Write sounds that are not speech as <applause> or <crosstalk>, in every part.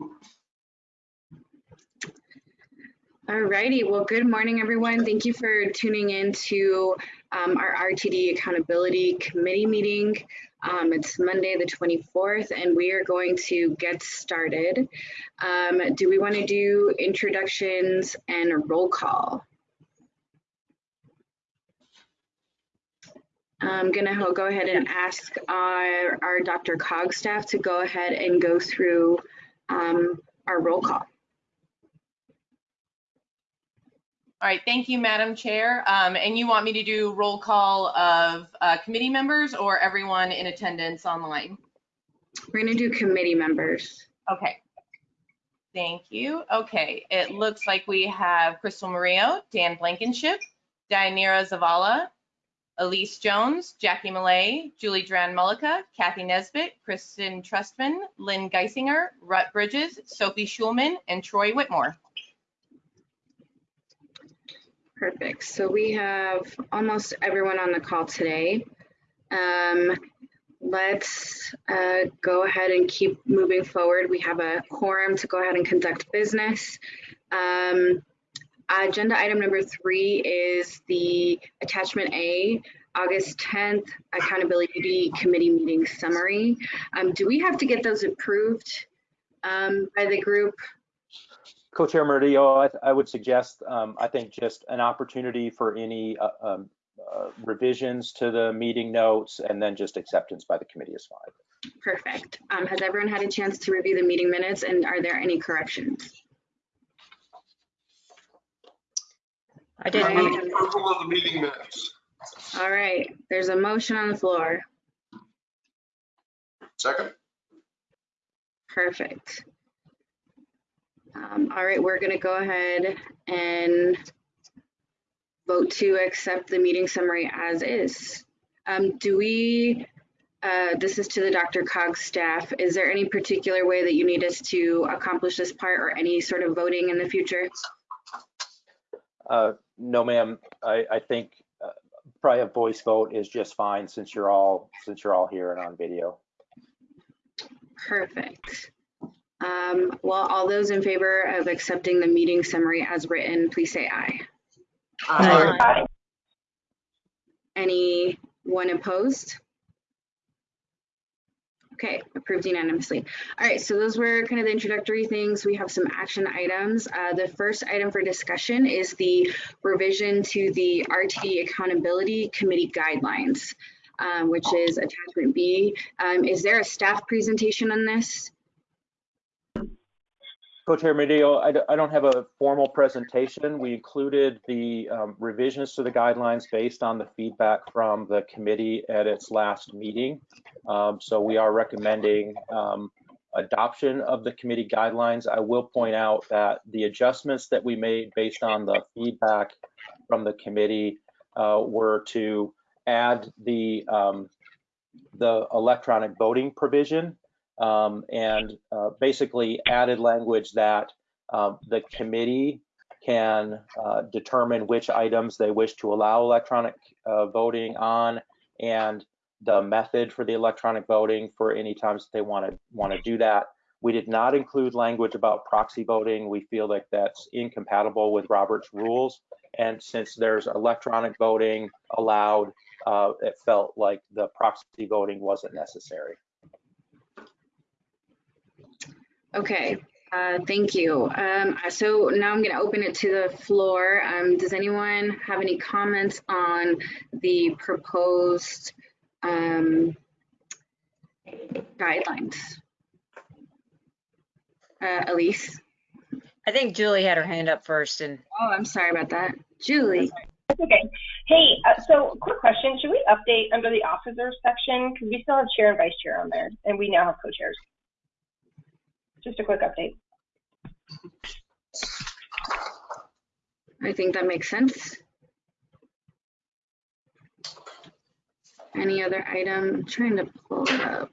All righty. Well, good morning, everyone. Thank you for tuning in to um, our RTD Accountability Committee meeting. Um, it's Monday, the 24th, and we are going to get started. Um, do we want to do introductions and roll call? I'm going to go ahead and ask our, our DRCOG staff to go ahead and go through um, our roll call. All right, thank you, Madam Chair. Um, and you want me to do roll call of uh, committee members or everyone in attendance online? We're going to do committee members. Okay. Thank you. Okay, it looks like we have Crystal Murillo, Dan Blankenship, Dianira Zavala, Elise Jones, Jackie Millet, Julie Duran Mullica, Kathy Nesbitt, Kristen Trustman, Lynn Guissinger, Rutt Bridges, Sophie Schulman, and Troy Whitmore. Perfect. So we have almost everyone on the call today. Um, let's uh, go ahead and keep moving forward. We have a quorum to go ahead and conduct business. Um, agenda item number three is the attachment A, August 10th accountability committee meeting summary. Um, do we have to get those approved um, by the group? Co-Chair Murillo, I, I, would suggest, um, I think just an opportunity for any uh, um, uh, revisions to the meeting notes and then just acceptance by the committee is fine. Perfect. Um, has everyone had a chance to review the meeting minutes and are there any corrections? I did. Approval of the meeting minutes. All right, there's a motion on the floor. Second? Perfect. Um, all right, we're gonna go ahead and vote to accept the meeting summary as is. Um, do we, uh, this is to the DRCOG staff, is there any particular way that you need us to accomplish this part or any sort of voting in the future? Uh, no, ma'am. I, I think uh, probably a voice vote is just fine since you're all since you're all here and on video. Perfect. Um, well, all those in favor of accepting the meeting summary as written, please say aye. Aye. Anyone opposed? Okay, approved unanimously. All right, so those were kind of the introductory things. We have some action items. Uh, the first item for discussion is the revision to the RTD Accountability Committee guidelines, um, which is attachment B. Um, is there a staff presentation on this? Co-Chair Murillo, I, I don't have a formal presentation. We included the um, revisions to the guidelines based on the feedback from the committee at its last meeting. Um, so we are recommending um, adoption of the committee guidelines. I will point out that the adjustments that we made based on the feedback from the committee uh, were to add the um, the electronic voting provision um, and uh, basically added language that um, the committee can uh, determine which items they wish to allow electronic uh, voting on and the method for the electronic voting for any times that they want to want to do that. We did not include language about proxy voting. We feel like that's incompatible with Robert's rules. And since there's electronic voting allowed, uh, it felt like the proxy voting wasn't necessary. Okay, uh, thank you. Um, so now I'm going to open it to the floor. Um, does anyone have any comments on the proposed um, guidelines? Uh, Elise? I think Julie had her hand up first and. Oh, I'm sorry about that. Julie? That's okay. Hey, uh, so quick question. Should we update under the officers section? Because we still have chair and vice chair on there, and we now have co-chairs. Just a quick update. I think that makes sense. Any other item? I'm trying to pull it up.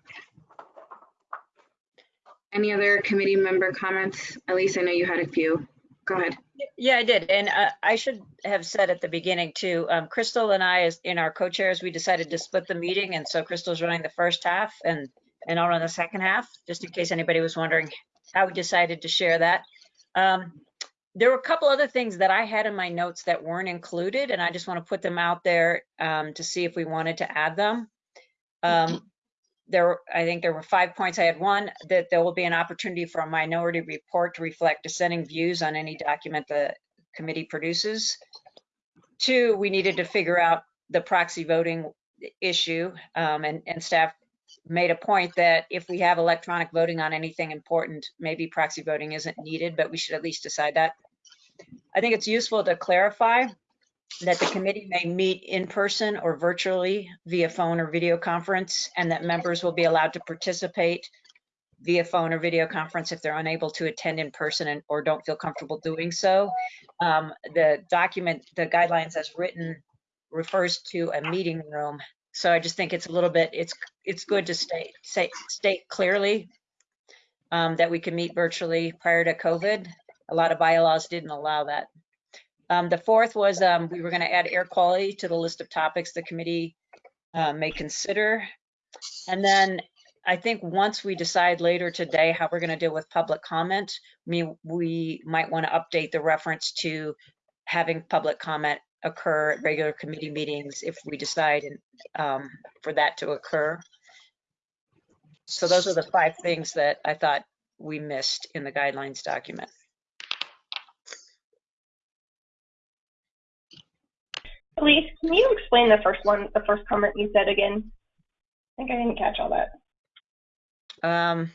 Any other committee member comments? At least I know you had a few. Go ahead. Yeah, I did. And uh, I should have said at the beginning too, um, Crystal and I, as in our co-chairs, we decided to split the meeting. And so Crystal's running the first half and, and I'll run the second half, just in case anybody was wondering how we decided to share that. Um, there were a couple other things that I had in my notes that weren't included, and I just want to put them out there um, to see if we wanted to add them. Um, there, I think there were five points. I had one, that there will be an opportunity for a minority report to reflect dissenting views on any document the committee produces. Two, we needed to figure out the proxy voting issue, um, and, and staff made a point that if we have electronic voting on anything important, maybe proxy voting isn't needed, but we should at least decide that. I think it's useful to clarify that the committee may meet in person or virtually via phone or video conference, and that members will be allowed to participate via phone or video conference if they're unable to attend in person and, or don't feel comfortable doing so. Um, the document, the guidelines as written refers to a meeting room. So I just think it's a little bit, it's, it's good to state, say, state clearly um, that we can meet virtually prior to COVID. A lot of bylaws didn't allow that. Um, the fourth was, um, we were gonna add air quality to the list of topics the committee uh, may consider. And then I think once we decide later today how we're gonna deal with public comment, mean, we might wanna update the reference to having public comment occur at regular committee meetings if we decide um, for that to occur. So those are the five things that I thought we missed in the guidelines document. Elise, can you explain the first one, the first comment you said again? I think I didn't catch all that. Um,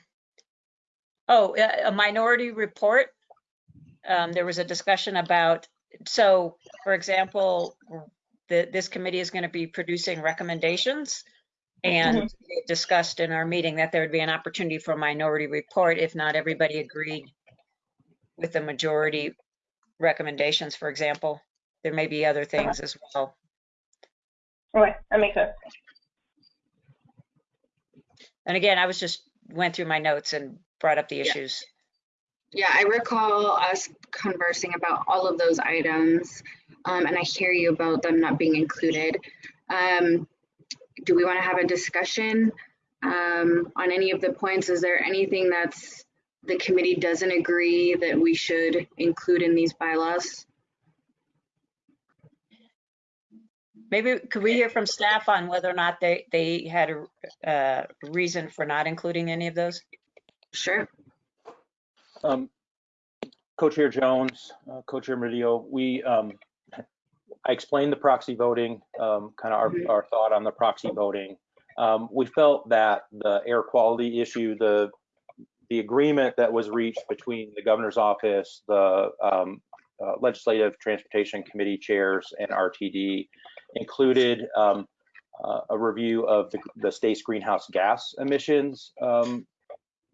oh, a a minority report. Um, there was a discussion about, so for example, the, this committee is going to be producing recommendations. And mm-hmm. we discussed in our meeting that there would be an opportunity for a minority report if not everybody agreed with the majority recommendations, for example. There may be other things as well. Okay, that makes sense. And again, I was just, went through my notes and brought up the Yeah. issues. Yeah, I recall us conversing about all of those items, um, and I hear you about them not being included. Um, do we want to have a discussion um, on any of the points? Is there anything that's the committee doesn't agree that we should include in these bylaws? Maybe could we hear from staff on whether or not they, they had a uh, reason for not including any of those? Sure. Um, Co-Chair Jones, uh, Co-Chair Murillo, we, um, I explained the proxy voting, um, kind of our, our thought on the proxy voting. Um, we felt that the air quality issue, the, the agreement that was reached between the governor's office, the, um, uh, Legislative Transportation Committee chairs and RTD included, um, uh, a review of the, the state's greenhouse gas emissions, um,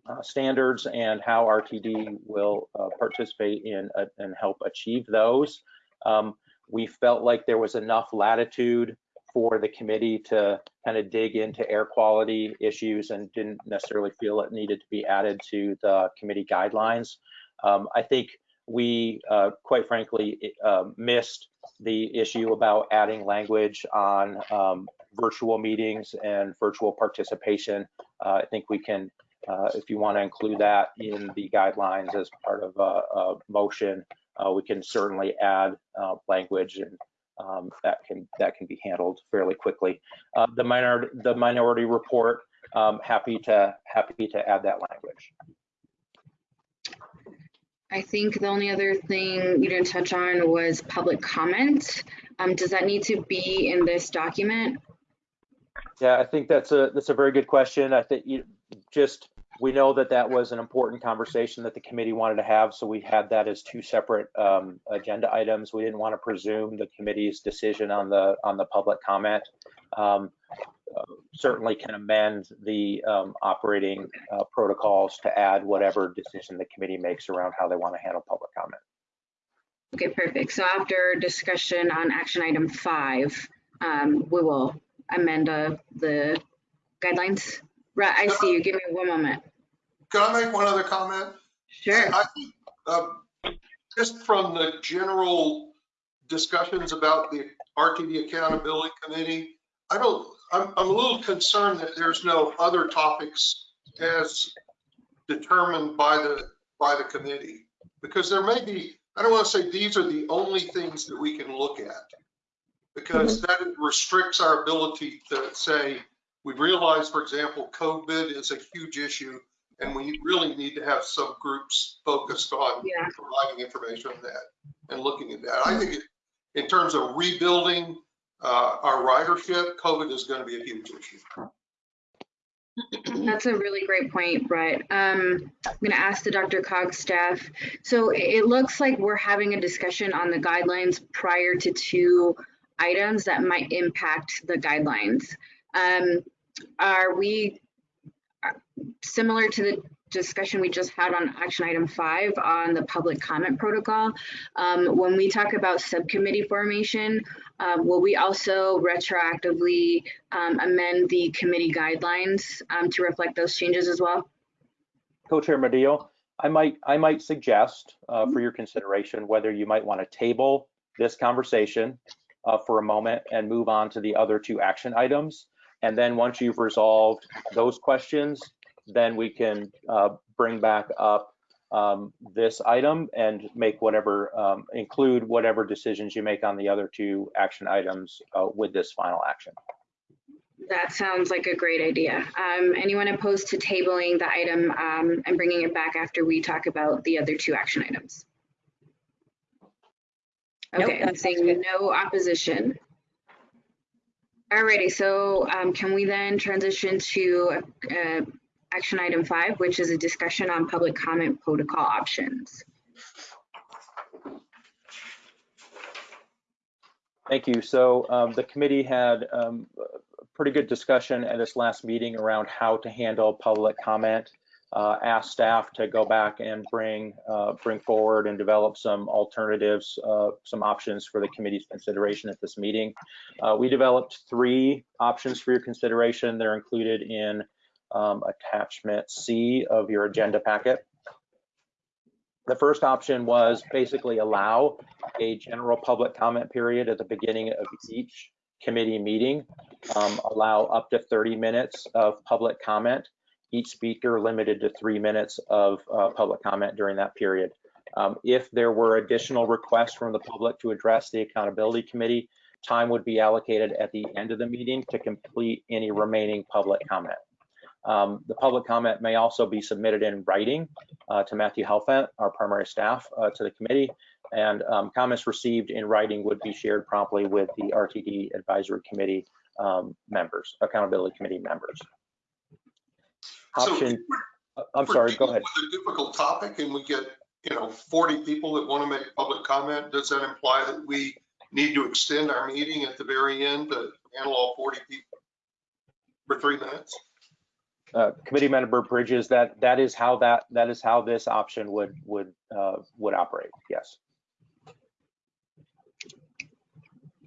uh, standards and how RTD will uh, participate in uh, and help achieve those. Um, we felt like there was enough latitude for the committee to kind of dig into air quality issues and didn't necessarily feel it needed to be added to the committee guidelines. Um, I think we, uh, quite frankly, uh, missed the issue about adding language on um, virtual meetings and virtual participation. Uh, I think we can uh, If you want to include that in the guidelines as part of a, a motion, uh, we can certainly add uh, language and um, that can that can be handled fairly quickly. Uh, The minority the minority report, um, happy to happy to add that language. I think the only other thing you didn't touch on was public comment. Um, does that need to be in this document? Yeah, I think that's a that's a very good question. I think you just we know that that was an important conversation that the committee wanted to have, so we had that as two separate um, agenda items. We didn't want to presume the committee's decision on the on the public comment. Um, uh, certainly can amend the um, operating uh, protocols to add whatever decision the committee makes around how they want to handle public comment. Okay, perfect. So after discussion on action item five, um, we will amend uh, the guidelines. Right, I see you. Give me one moment. Can I make one other comment? Sure. I uh, Just from the general discussions about the RTD Accountability Committee, I don't, I'm, I'm a little concerned that there's no other topics as determined by the, by the committee. Because there may be, I don't want to say these are the only things that we can look at. Because that restricts our ability to say, we realize, for example, COVID is a huge issue and we really need to have subgroups focused on Yeah. providing information on that and looking at that. I think it- in terms of rebuilding uh, our ridership, COVID is going to be a huge issue. That's a really great point, Brett. Um, I'm gonna ask the DRCOG staff. So it it looks like we're having a discussion on the guidelines prior to two items that might impact the guidelines. Um, are we similar to the discussion we just had on action item five on the public comment protocol? Um, when we talk about subcommittee formation, um, will we also retroactively um, amend the committee guidelines um, to reflect those changes as well? Co-Chair Murillo, I might, I might suggest uh, for your consideration whether you might want to table this conversation uh, for a moment and move on to the other two action items. And then once you've resolved those questions, then we can uh, bring back up um, this item and make whatever, um, include whatever decisions you make on the other two action items uh, with this final action. That sounds like a great idea. Um, anyone opposed to tabling the item um, and bringing it back after we talk about the other two action items? Nope, Okay, I'm seeing good. no opposition. Alrighty, so um, can we then transition to uh, action item five, which is a discussion on public comment protocol options? Thank you. So um, the committee had um, a pretty good discussion at its last meeting around how to handle public comment. Uh, asked staff to go back and bring uh, bring forward and develop some alternatives, uh, some options for the committee's consideration at this meeting. Uh, we developed three options for your consideration. They're included in um, attachment C of your agenda packet. The first option was basically allow a general public comment period at the beginning of each committee meeting. Um, allow up to 30 minutes of public comment. Each speaker limited to three minutes of uh, public comment during that period. Um, if there were additional requests from the public to address the accountability committee, time would be allocated at the end of the meeting to complete any remaining public comment. Um, the public comment may also be submitted in writing uh, to Matthew Helfant, our primary staff, uh, to the committee, and um, comments received in writing would be shared promptly with the RTD Advisory Committee um, members, Accountability Committee members. So Option, uh, I'm sorry, go ahead. With a difficult topic and we get, you know, 40 people that want to make public comment, does that imply that we need to extend our meeting at the very end to handle all 40 people for three minutes? Uh, Committee Member Bridges, that, that is how that, that is how this option would, would, uh, would operate, yes.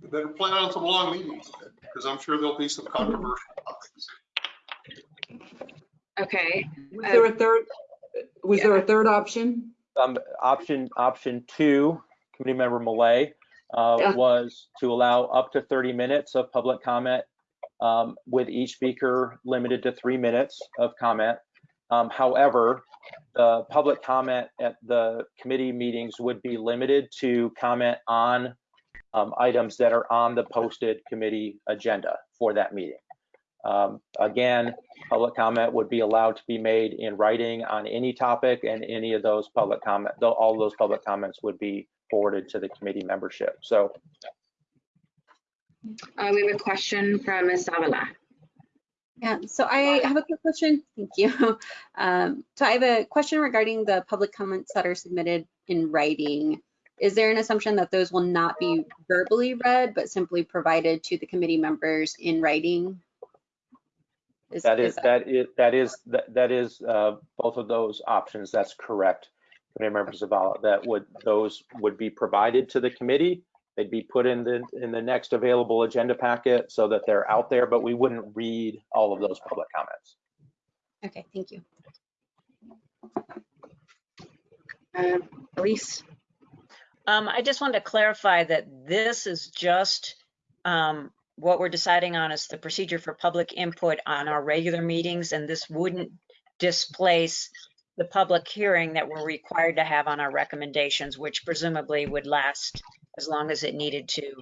We better plan on some long meetings because I'm sure there'll be some controversial topics. Okay, Was there a third, was there a third option? Um, option, option two, committee member Millet, uh, Yeah. was to allow up to 30 minutes of public comment, um, with each speaker limited to three minutes of comment. Um, however, the public comment at the committee meetings would be limited to comment on, um, items that are on the posted committee agenda for that meeting. Um, again, public comment would be allowed to be made in writing on any topic and any of those public comment, though all those public comments would be forwarded to the committee membership. So uh, we have a question from Ms. Zavala. Yeah, so I have a quick question. Thank you. <laughs> Um, so I have a question regarding the public comments that are submitted in writing. Is there an assumption that those will not be verbally read, but simply provided to the committee members in writing? Is- that is, is that is, that is, that that is, uh, both of those options. That's correct. Committee members Zavala, that would, those would be provided to the committee. They'd be put in the, in the next available agenda packet so that they're out there, but we wouldn't read all of those public comments. Okay, thank you. Uh, Elise? Um, I just wanted to clarify that this is just, um, what we're deciding on is the procedure for public input on our regular meetings, and this wouldn't displace the public hearing that we're required to have on our recommendations, which presumably would last as long as it needed to,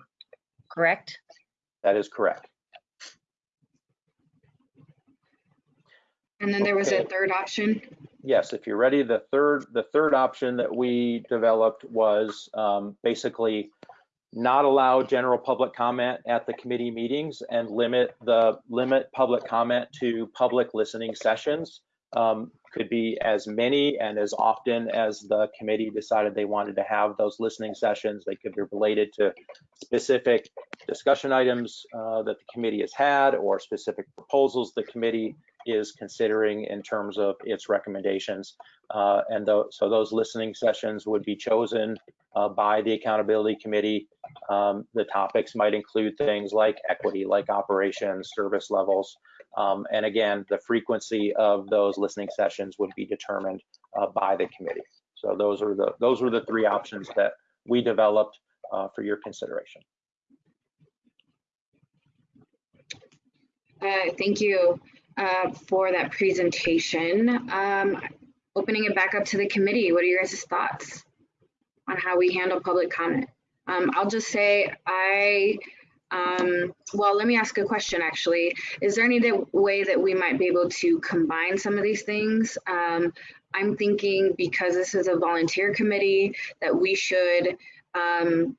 correct? That is correct. And then there was a Okay. third option. Yes, if you're ready, the third, the third option that we developed was um, basically not allow general public comment at the committee meetings and limit the, limit public comment to public listening sessions. Um, Could be as many and as often as the committee decided they wanted to have those listening sessions. They could be related to specific discussion items uh, that the committee has had or specific proposals the committee is considering in terms of its recommendations. Uh, And tho- so those listening sessions would be chosen uh, by the accountability committee. Um, The topics might include things like equity, like operations, service levels. Um, And again, the frequency of those listening sessions would be determined uh, by the committee. So those are the, those were the three options that we developed uh, for your consideration. Uh, Thank you uh, for that presentation. Um, Opening it back up to the committee, what are your guys' thoughts on how we handle public comment? Um, I'll just say, I, um, well, let me ask a question, actually. Is there any way that we might be able to combine some of these things? Um, I'm thinking because this is a volunteer committee, that we should um,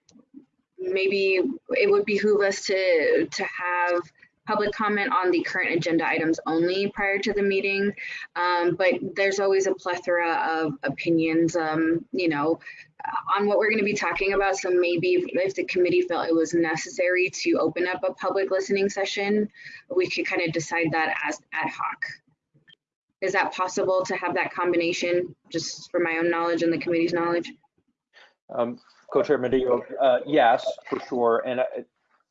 maybe it would behoove us to, to have public comment on the current agenda items only prior to the meeting. Um, but there's always a plethora of opinions, um, you know, on what we're going to be talking about. So maybe if, the committee felt it was necessary to open up a public listening session, we could kind of decide that as ad hoc. Is that possible to have that combination, just for my own knowledge and the committee's knowledge? Um, Co-Chair Murillo, uh, yes, for sure. And uh,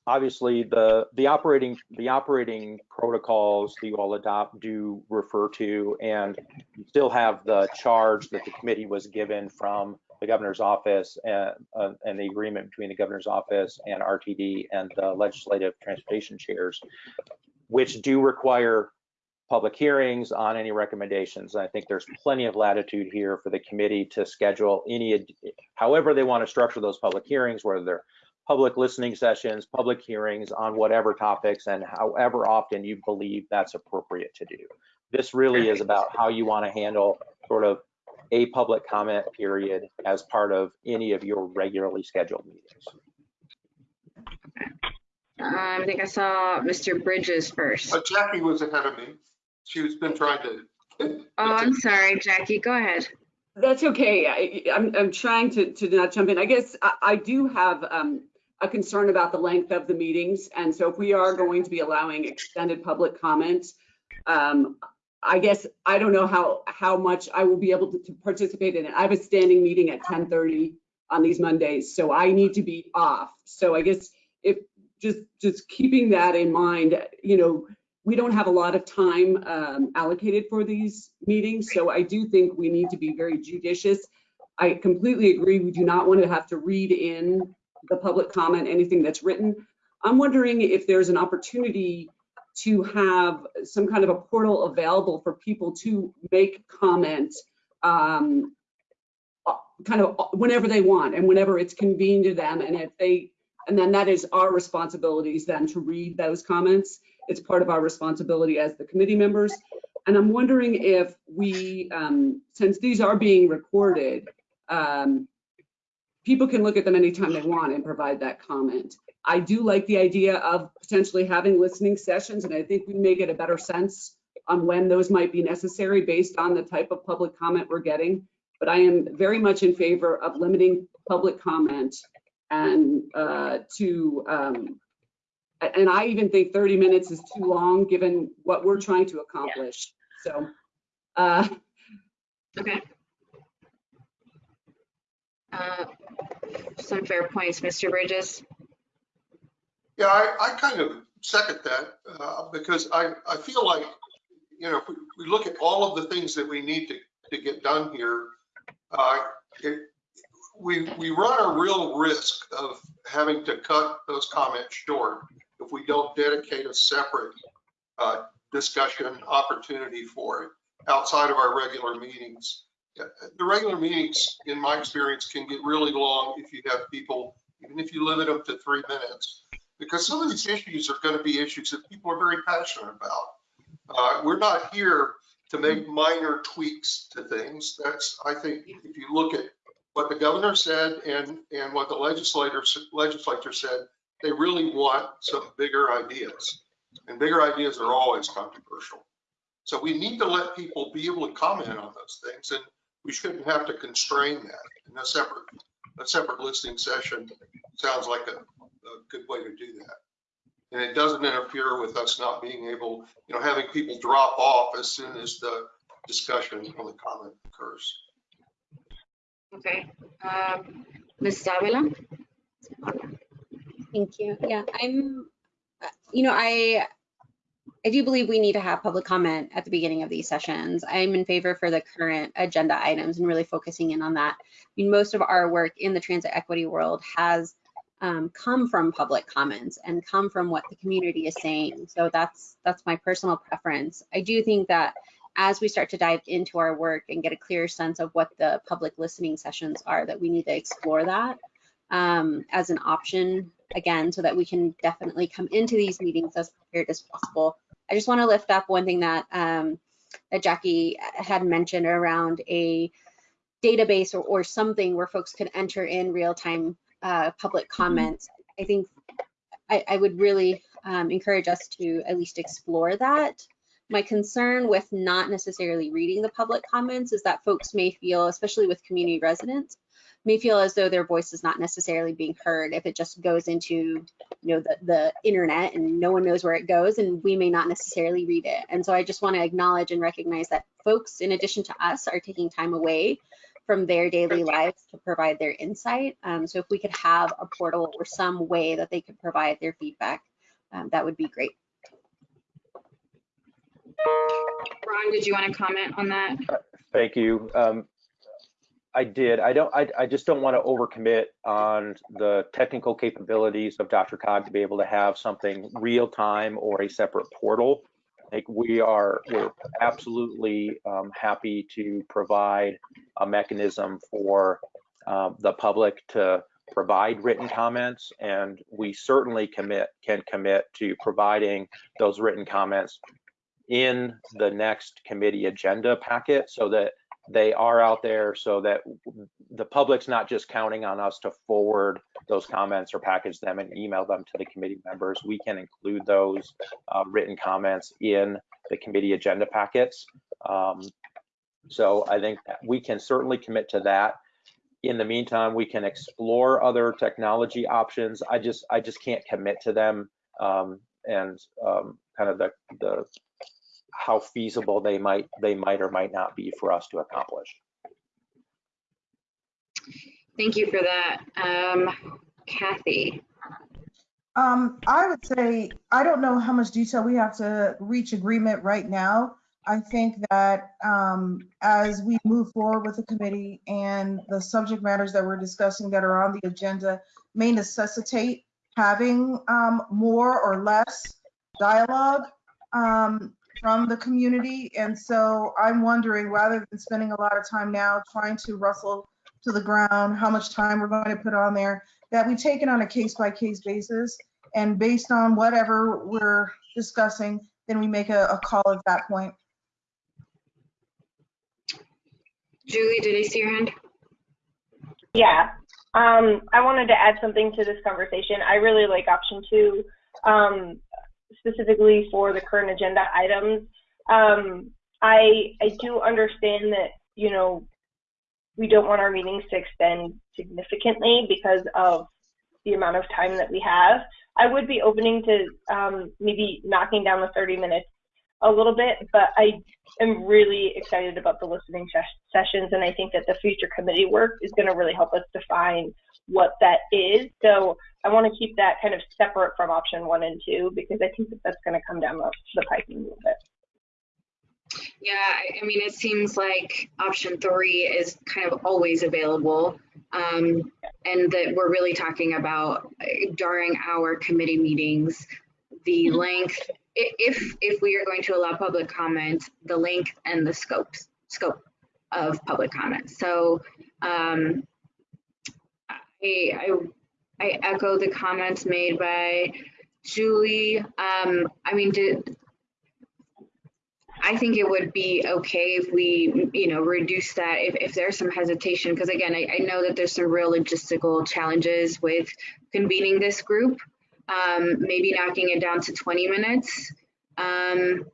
obviously, the, the operating, the operating protocols that you all adopt do refer to, and you still have the charge that the committee was given from the governor's office and, uh, and the agreement between the governor's office and RTD and the legislative transportation chairs, which do require public hearings on any recommendations. And I think there's plenty of latitude here for the committee to schedule any, however they want to structure those public hearings, whether they're public listening sessions, public hearings on whatever topics, and however often you believe that's appropriate to do. This really is about how you want to handle sort of a public comment period as part of any of your regularly scheduled meetings. Um, I think I saw Mr. Bridges first. Uh, Jackie was ahead of me. She's been trying to. <laughs> Oh, I'm sorry, Jackie, go ahead. That's okay. I, I'm, I'm trying to, to not jump in. I guess I, I do have um, a concern about the length of the meetings. And so if we are going to be allowing extended public comments, um, I guess I don't know how, how much I will be able to, to participate in it. I have a standing meeting at 10:30 on these Mondays, so I need to be off. So I guess if, just, just keeping that in mind, you know, we don't have a lot of time um, allocated for these meetings, so I do think we need to be very judicious. I completely agree, we do not want to have to read in the public comment, anything that's written. I'm wondering if there's an opportunity to have some kind of a portal available for people to make comments um, kind of whenever they want and whenever it's convenient to them. And if they, and then that is our responsibilities then to read those comments. It's part of our responsibility as the committee members. And I'm wondering if we, um, since these are being recorded, um, people can look at them anytime they want and provide that comment. I do like the idea of potentially having listening sessions, and I think we may get a better sense on when those might be necessary based on the type of public comment we're getting. But I am very much in favor of limiting public comment and uh, to, um, and I even think 30 minutes is too long, given what we're trying to accomplish. So, uh, Okay. Uh, Some fair points, Mr. Bridges. Yeah, I, I kind of second that uh, because I, I feel like, you know, if we, we look at all of the things that we need to, to get done here, uh, it, we, we run a real risk of having to cut those comments short if we don't dedicate a separate uh, discussion opportunity for it. outside of our regular meetings. The regular meetings, in my experience, can get really long if you have people, even if you limit them to three minutes. Because some of these issues are going to be issues that people are very passionate about. Uh, We're not here to make minor tweaks to things. That's, I think, if you look at what the governor said and, and what the legislator, legislature said, they really want some bigger ideas. And bigger ideas are always controversial. So we need to let people be able to comment on those things and we shouldn't have to constrain that. And a separate, a separate listening session sounds like a, a good way to do that. And it doesn't interfere with us not being able, you know, having people drop off as soon as the discussion or the comment occurs. Okay, um, Ms. Zavala? Thank you. Yeah, I'm, uh, you know, I, I do believe we need to have public comment at the beginning of these sessions. I'm in favor for the current agenda items and really focusing in on that. I mean, most of our work in the transit equity world has um, come from public comments and come from what the community is saying. So that's that's my personal preference. I do think that as we start to dive into our work and get a clear sense of what the public listening sessions are, that we need to explore that um, as an option again, so that we can definitely come into these meetings as prepared as possible. I just want to lift up one thing that um, that Jackie had mentioned around a database or, or something where folks could enter in real-time uh, public comments. I think I, I would really um, encourage us to at least explore that. My concern with not necessarily reading the public comments is that folks may feel, especially with community residents, may feel as though their voice is not necessarily being heard if it just goes into you know the, the internet and no one knows where it goes and we may not necessarily read it and so i just want to acknowledge and recognize that folks in addition to us are taking time away from their daily lives to provide their insight um, so if we could have a portal or some way that they could provide their feedback um, that would be great Ron, did you want to comment on that? Thank you. Um, I did. I don't. I, I just don't want to overcommit on the technical capabilities of DRCOG to be able to have something real time or a separate portal. Like we are, we're absolutely um, happy to provide a mechanism for um, the public to provide written comments, and we certainly commit can commit to providing those written comments in the next committee agenda packet so that they are out there so that the public's not just counting on us to forward those comments or package them and email them to the committee members. We can include those uh, written comments in the committee agenda packets. Um, so I think we can certainly commit to that. In the meantime, we can explore other technology options. I just I just can't commit to them um, and um, kind of the the how feasible they might they might or might not be for us to accomplish. Thank you for that. Um, Kathy. Um, I would say, I don't know how much detail we have to reach agreement right now. I think that um, as we move forward with the committee and the subject matters that we're discussing that are on the agenda may necessitate having um, more or less dialogue. Um, from the community. And so I'm wondering, rather than spending a lot of time now trying to rustle to the ground how much time we're going to put on there, that we take it on a case by case basis. And based on whatever we're discussing, then we make a, a call at that point. Julie, did I see your hand? Yeah. Um, I wanted to add something to this conversation. I really like option two. Um, specifically for the current agenda items. Um, I I do understand that you know we don't want our meetings to extend significantly because of the amount of time that we have. I would be opening to um, maybe knocking down the 30 minutes a little bit, but I am really excited about the listening sessions, and I think that the future committee work is going to really help us define what that is. So I want to keep that kind of separate from option one and two because I think that that's going to come down the, the pipe a little bit. Yeah, I, mean, it seems like option three is kind of always available. Um, and that we're really talking about uh, during our committee meetings, the length if, if we are going to allow public comment, the length and the scopes, scope of public comment. So um, I, I, I echo the comments made by Julie. Um, I mean, did, I think it would be okay if we, you know, reduce that if, if there's some hesitation, because again, I, I know that there's some real logistical challenges with convening this group. Um, maybe knocking it down to 20 minutes. Um,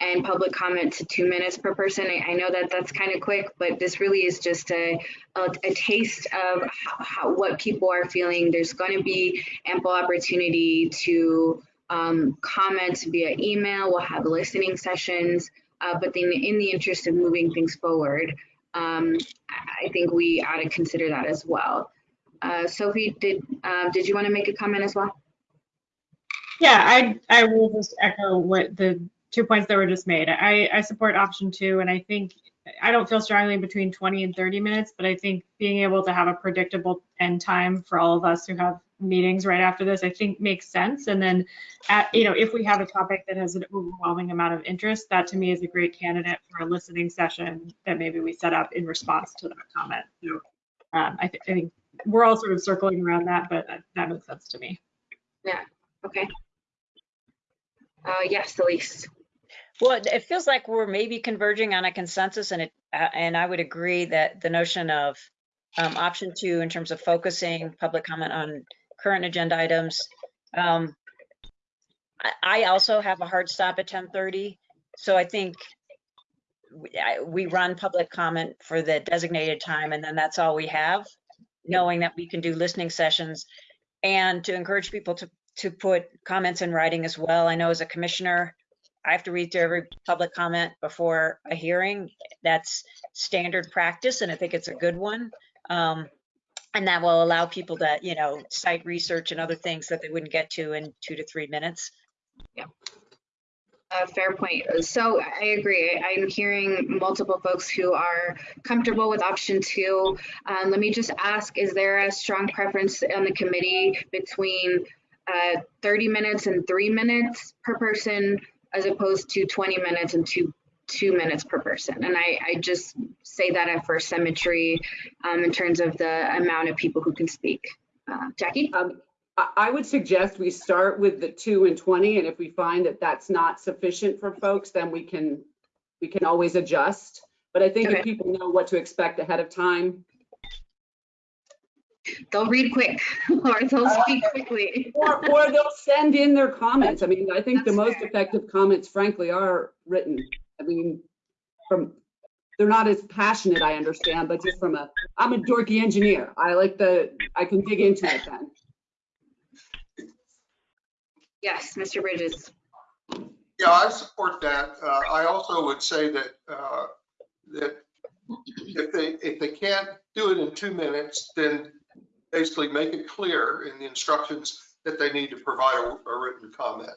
and public comment to two minutes per person. I, I know that that's kind of quick, but this really is just a, a, a taste of how, how, what people are feeling. There's going to be ample opportunity to um, comment via email. We'll have listening sessions, uh, but then in the interest of moving things forward, um, I think we ought to consider that as well. Uh, Sophie, did uh, did you want to make a comment as well? Yeah, I, I will just echo what the two points that were just made. I, I support option two, and I think, I don't feel strongly between 20 and 30 minutes, but I think being able to have a predictable end time for all of us who have meetings right after this, I think makes sense. And then, at, you know, if we have a topic that has an overwhelming amount of interest, that to me is a great candidate for a listening session that maybe we set up in response to that comment. So um, I, th- I think we're all sort of circling around that, but that, that makes sense to me. Yeah. Okay. Uh, yes, Elise. Well, it- feels like we're maybe converging on a consensus and it, uh, and I would agree that the notion of um, option two in terms of focusing public comment on current agenda items. Um, I, also have a hard stop at 10:30, so I think we, we run public comment for the designated time and then that's all we have, knowing that we can do listening sessions and to encourage people to, to put comments in writing as well. I know as a commissioner, I have to read through every public comment before a hearing. That's standard practice, and I think it's a good one. Um, and that will allow people to, you know, cite research and other things that they wouldn't get to in two to three minutes. Uh, fair point. So I agree. I'm hearing multiple folks who are comfortable with option two. Um, let me just ask, is there a strong preference on the committee between uh, 30 minutes and three minutes per person as opposed to 20 minutes and two two minutes per person? And I, I just say that for symmetry um, in terms of the amount of people who can speak. Uh, Jackie? Um, I, I would suggest we start with the two and 20, and if we find that that's not sufficient for folks, then we can, we can always adjust. But I think Okay. if people know what to expect ahead of time, They'll read quick <laughs> or they'll speak quickly. or, or they'll send in their comments. I mean, I think the most fair. effective comments frankly are written. I mean, from, they're not as passionate, I understand, but just from a, I'm a dorky engineer. I like the, I can dig into it then. Yes, Mr. Bridges. Yeah, I support that. Uh, I also would say that, uh, that if they, if they can't do it in two minutes, then basically make it clear in the instructions that they need to provide a, a written comment.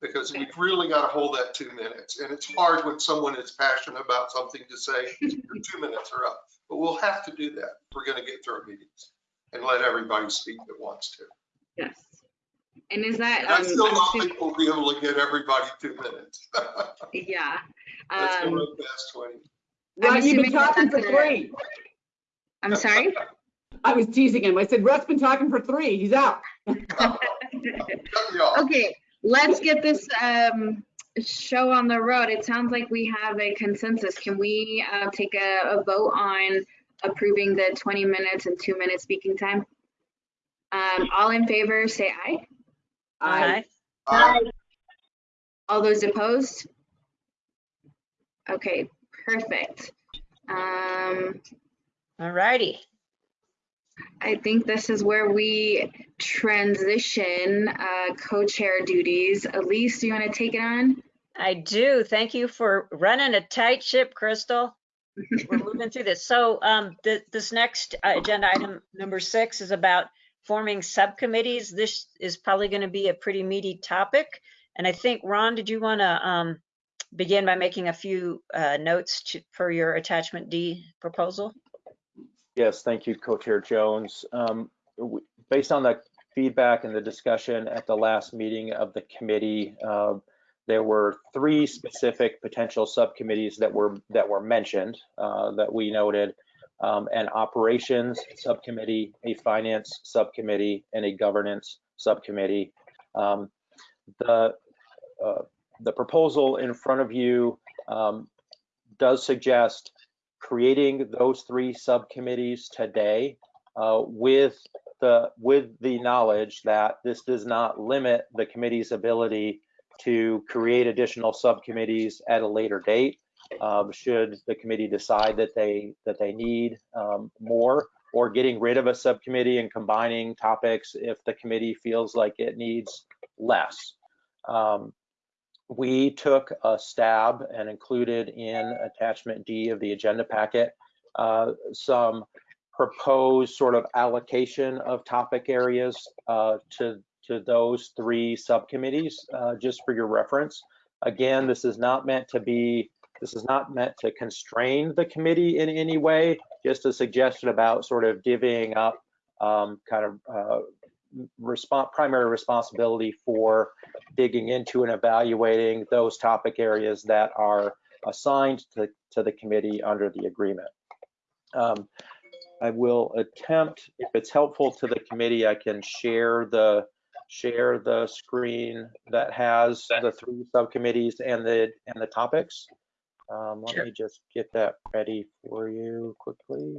Because we've really got to hold that two minutes. And it's hard when someone is passionate about something to say, your two minutes are up. But we'll have to do that. We're going to get through our meetings and let everybody speak that wants to. Yes. And is that, And I um, still I'm don't think we'll be able to get everybody two minutes. <laughs> yeah. Let's go Um, right past 20. I'm Right, you've been assuming talking for that's a- three. I'm sorry? <laughs> I was teasing him. I said, Russ been talking for three. He's out. Cut me off. Okay, let's get this, um, show on the road. It sounds like we have a consensus. Can we, uh, take a, a vote on approving the 20 minutes and two minute speaking time? Um, all in favor, say aye. I, Aye. Uh, All those opposed? Okay, perfect. Um, All righty. I think this is where we transition uh, co-chair duties. Elise, do you want to take it on? I do. Thank you for running a tight ship, Crystal. We're <laughs> moving through this. So um, th- this next uh, agenda item, number six, is about forming subcommittees. This is probably going to be a pretty meaty topic. And I think, Ron, did you want to um, begin by making a few uh, notes to, for your attachment D proposal? Yes, thank you, Co-Chair Jones. Um, Based on the feedback and the discussion at the last meeting of the committee, uh, there were three specific potential subcommittees that were that were mentioned uh, that we noted um, an operations subcommittee, a finance subcommittee, and a governance subcommittee. Um, the uh, the proposal in front of you um, does suggest creating those three subcommittees today uh, with the with the knowledge that this does not limit the committee's ability to create additional subcommittees at a later date um, should the committee decide that they that they need um, more or getting rid of a subcommittee and combining topics if the committee feels like it needs less. Um, we took a stab and included in attachment D of the agenda packet uh, some proposed sort of allocation of topic areas uh, to to those three subcommittees, uh, just for your reference. Again, this is not meant to be this is not meant to constrain the committee in any way, just a suggestion about sort of divvying up um, kind of primary responsibility for digging into and evaluating those topic areas that are assigned to, to the committee under the agreement. Um, I will attempt, if it's helpful to the committee, I can share the share the screen that has the three subcommittees and the and the topics. Um, let Sure. me just get that ready for you quickly.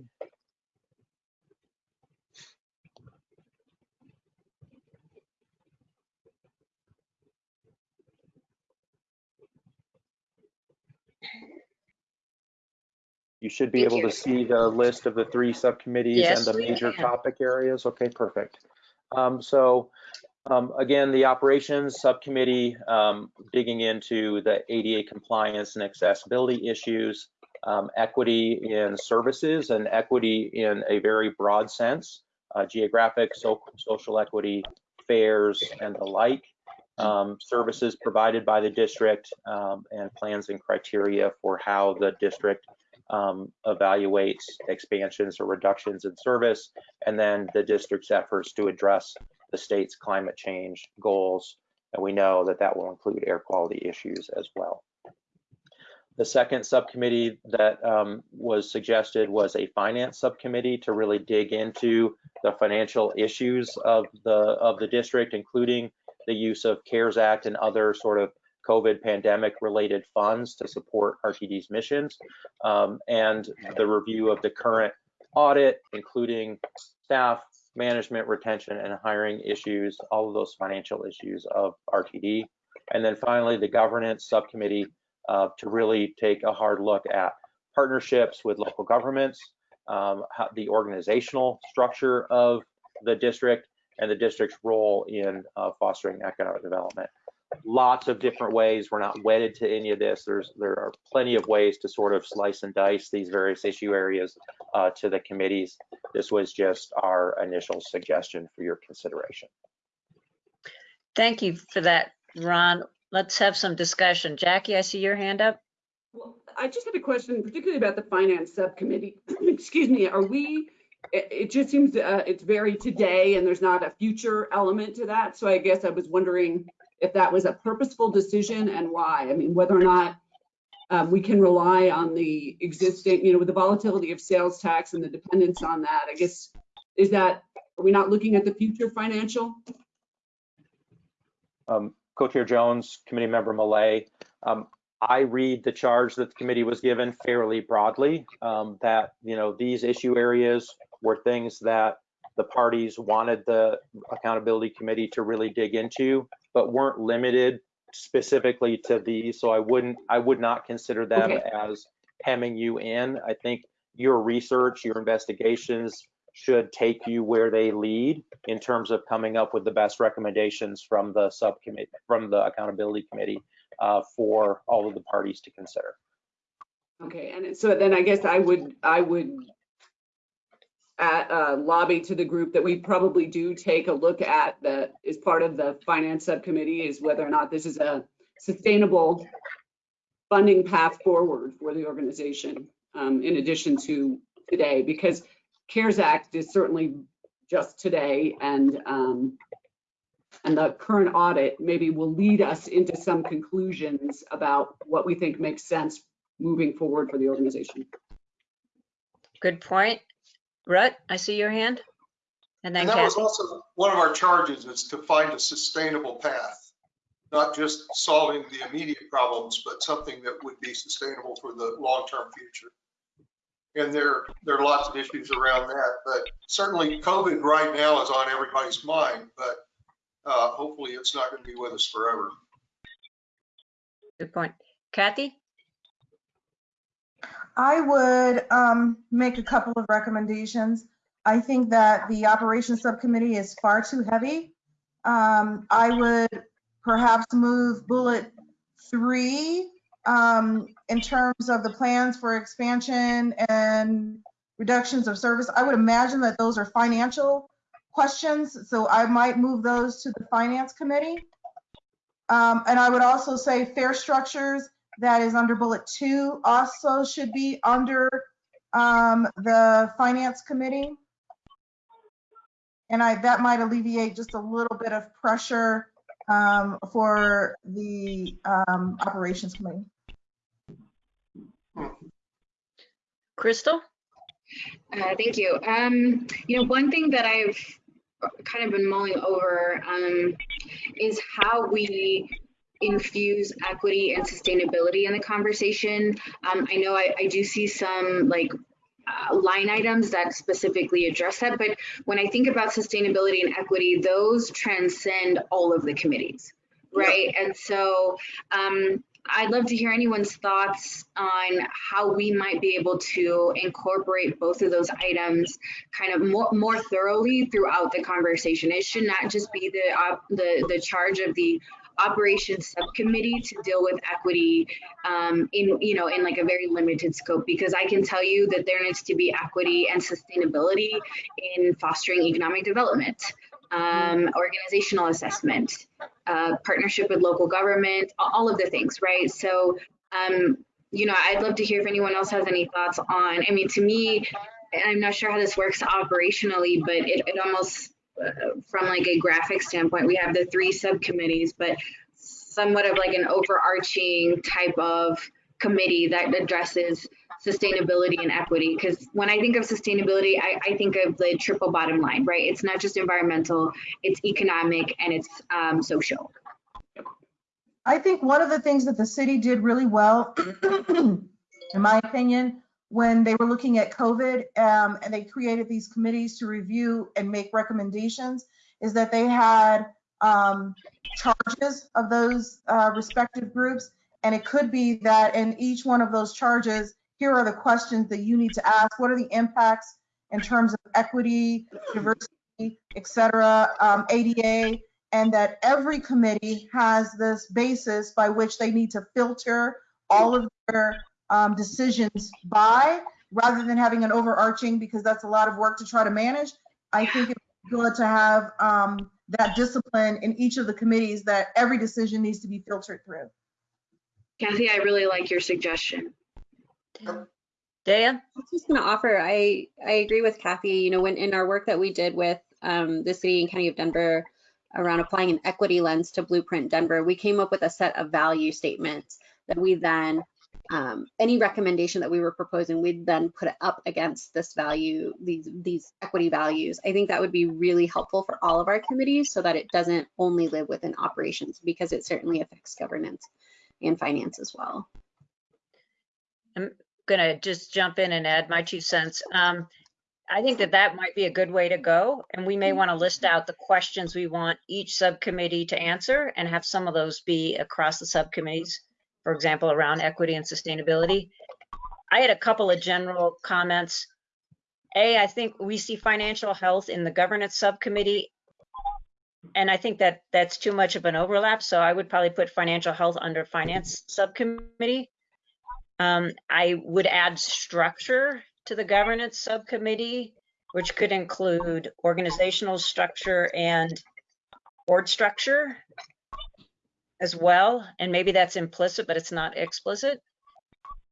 You should be Thank able you. to see the list of the three subcommittees and the major can. topic areas. Okay, perfect. Um, so um, again, the operations subcommittee um, digging into the ADA compliance and accessibility issues, um, equity in services and equity in a very broad sense, uh, geographic, so, social equity, fares, and the like. Um, services provided by the district um, and plans and criteria for how the district um, evaluates expansions or reductions in service, and then the district's efforts to address the state's climate change goals. And we know that that will include air quality issues as well. The second subcommittee that um, was suggested was a finance subcommittee to really dig into the financial issues of the of the district, including the use of CARES Act and other sort of COVID pandemic related funds to support RTD's missions, um, and the review of the current audit, including staff, management, retention, and hiring issues, all of those financial issues of RTD. And then finally, the governance subcommittee uh, to really take a hard look at partnerships with local governments, um, how, the organizational structure of the district, and the district's role in uh, fostering economic development. Lots of different ways. We're not wedded to any of this. There's there are plenty of ways to sort of slice and dice these various issue areas uh, to the committees. This was just our initial suggestion for your consideration. Thank you for that, Ron. Let's have some discussion. Jackie, I see your hand up. Well, I just had a question, particularly about the finance subcommittee. <clears throat> Excuse me, are we, it, it just seems uh, it's very today and there's not a future element to that. So I guess I was wondering if that was a purposeful decision and why. I mean, whether or not um, we can rely on the existing, you know, with the volatility of sales tax and the dependence on that, I guess, is that, are we not looking at the future financial? Um, Co-Chair Jones, Committee Member Millet, um, I read the charge that the committee was given fairly broadly, um, that, you know, these issue areas were things that the parties wanted the accountability committee to really dig into, but weren't limited specifically to these. So I wouldn't, I would not consider them Okay. as hemming you in. I think your research, your investigations should take you where they lead in terms of coming up with the best recommendations from the subcommittee, from the accountability committee uh, for all of the parties to consider. Okay, and so then I guess I would, I would at, uh, lobby to the group that we probably do take a look at that is part of the finance subcommittee is whether or not this is a sustainable funding path forward for the organization, um, in addition to today, because CARES Act is certainly just today and, um, And the current audit maybe will lead us into some conclusions about what we think makes sense moving forward for the organization. Good point. Rutt, I see your hand. And then And that was Kathy. also, one of our charges is to find a sustainable path, not just solving the immediate problems, but something that would be sustainable for the long-term future. And there, there are lots of issues around that, but certainly COVID right now is on everybody's mind, but uh, hopefully it's not going to be with us forever. Good point. Kathy? I would um, make a couple of recommendations. I think that the operations subcommittee is far too heavy. Um, I would perhaps move bullet three um, in terms of the plans for expansion and reductions of service. I would imagine that those are financial questions, so I might move those to the finance committee. Um, and I would also say fare structures that is under bullet two also should be under um, the finance committee. And I, that might alleviate just a little bit of pressure um, for the um, operations committee. Crystal? Uh, thank you. Um, you know, one thing that I've kind of been mulling over um, is how we infuse equity and sustainability in the conversation. Um, I know I, I do see some like uh, line items that specifically address that, but when I think about sustainability and equity, those transcend all of the committees, right? And so um, I'd love to hear anyone's thoughts on how we might be able to incorporate both of those items kind of more, more thoroughly throughout the conversation. It should not just be the, op- the, the charge of the operations subcommittee to deal with equity um, in, you know, in like a very limited scope, because I can tell you that there needs to be equity and sustainability in fostering economic development, um, organizational assessment, uh, partnership with local government, all of the things, right? So, um, you know, I'd love to hear if anyone else has any thoughts on, I mean, to me, I'm not sure how this works operationally, but it, it almost, from like a graphic standpoint, we have the three subcommittees, but somewhat of like an overarching type of committee that addresses sustainability and equity. Because when I think of sustainability, I, I think of the triple bottom line, right? It's not just environmental, it's economic and it's um, social. I think one of the things that the city did really well, <clears throat> in my opinion, when they were looking at COVID um, and they created these committees to review and make recommendations, is that they had um, charges of those uh, respective groups. And it could be that in each one of those charges, here are the questions that you need to ask. What are the impacts in terms of equity, diversity, et cetera, um, ADA? and that every committee has this basis by which they need to filter all of their um, decisions by, rather than having an overarching, because that's a lot of work to try to manage. I think it's good to have um, that discipline in each of the committees that every decision needs to be filtered through. Kathy, I really like your suggestion. Dea? I was just going to offer, I, I agree with Kathy, you know, when in our work that we did with um, the city and county of Denver around applying an equity lens to Blueprint Denver, we came up with a set of value statements that we then, um, any recommendation that we were proposing, we'd then put it up against this value, these, these equity values. I think that would be really helpful for all of our committees so that it doesn't only live within operations because it certainly affects governance and finance as well. I'm gonna just jump in and add my two cents. Um, I think that that might be a good way to go, and we may want to list out the questions we want each subcommittee to answer and have some of those be across the subcommittees, for example, around equity and sustainability. I had a couple of general comments. A, I think we see financial health in the governance subcommittee, and I think that that's too much of an overlap, so I would probably put financial health under finance subcommittee. Um, I would add structure to the governance subcommittee, which could include organizational structure and board structure as well. And maybe that's implicit, but it's not explicit.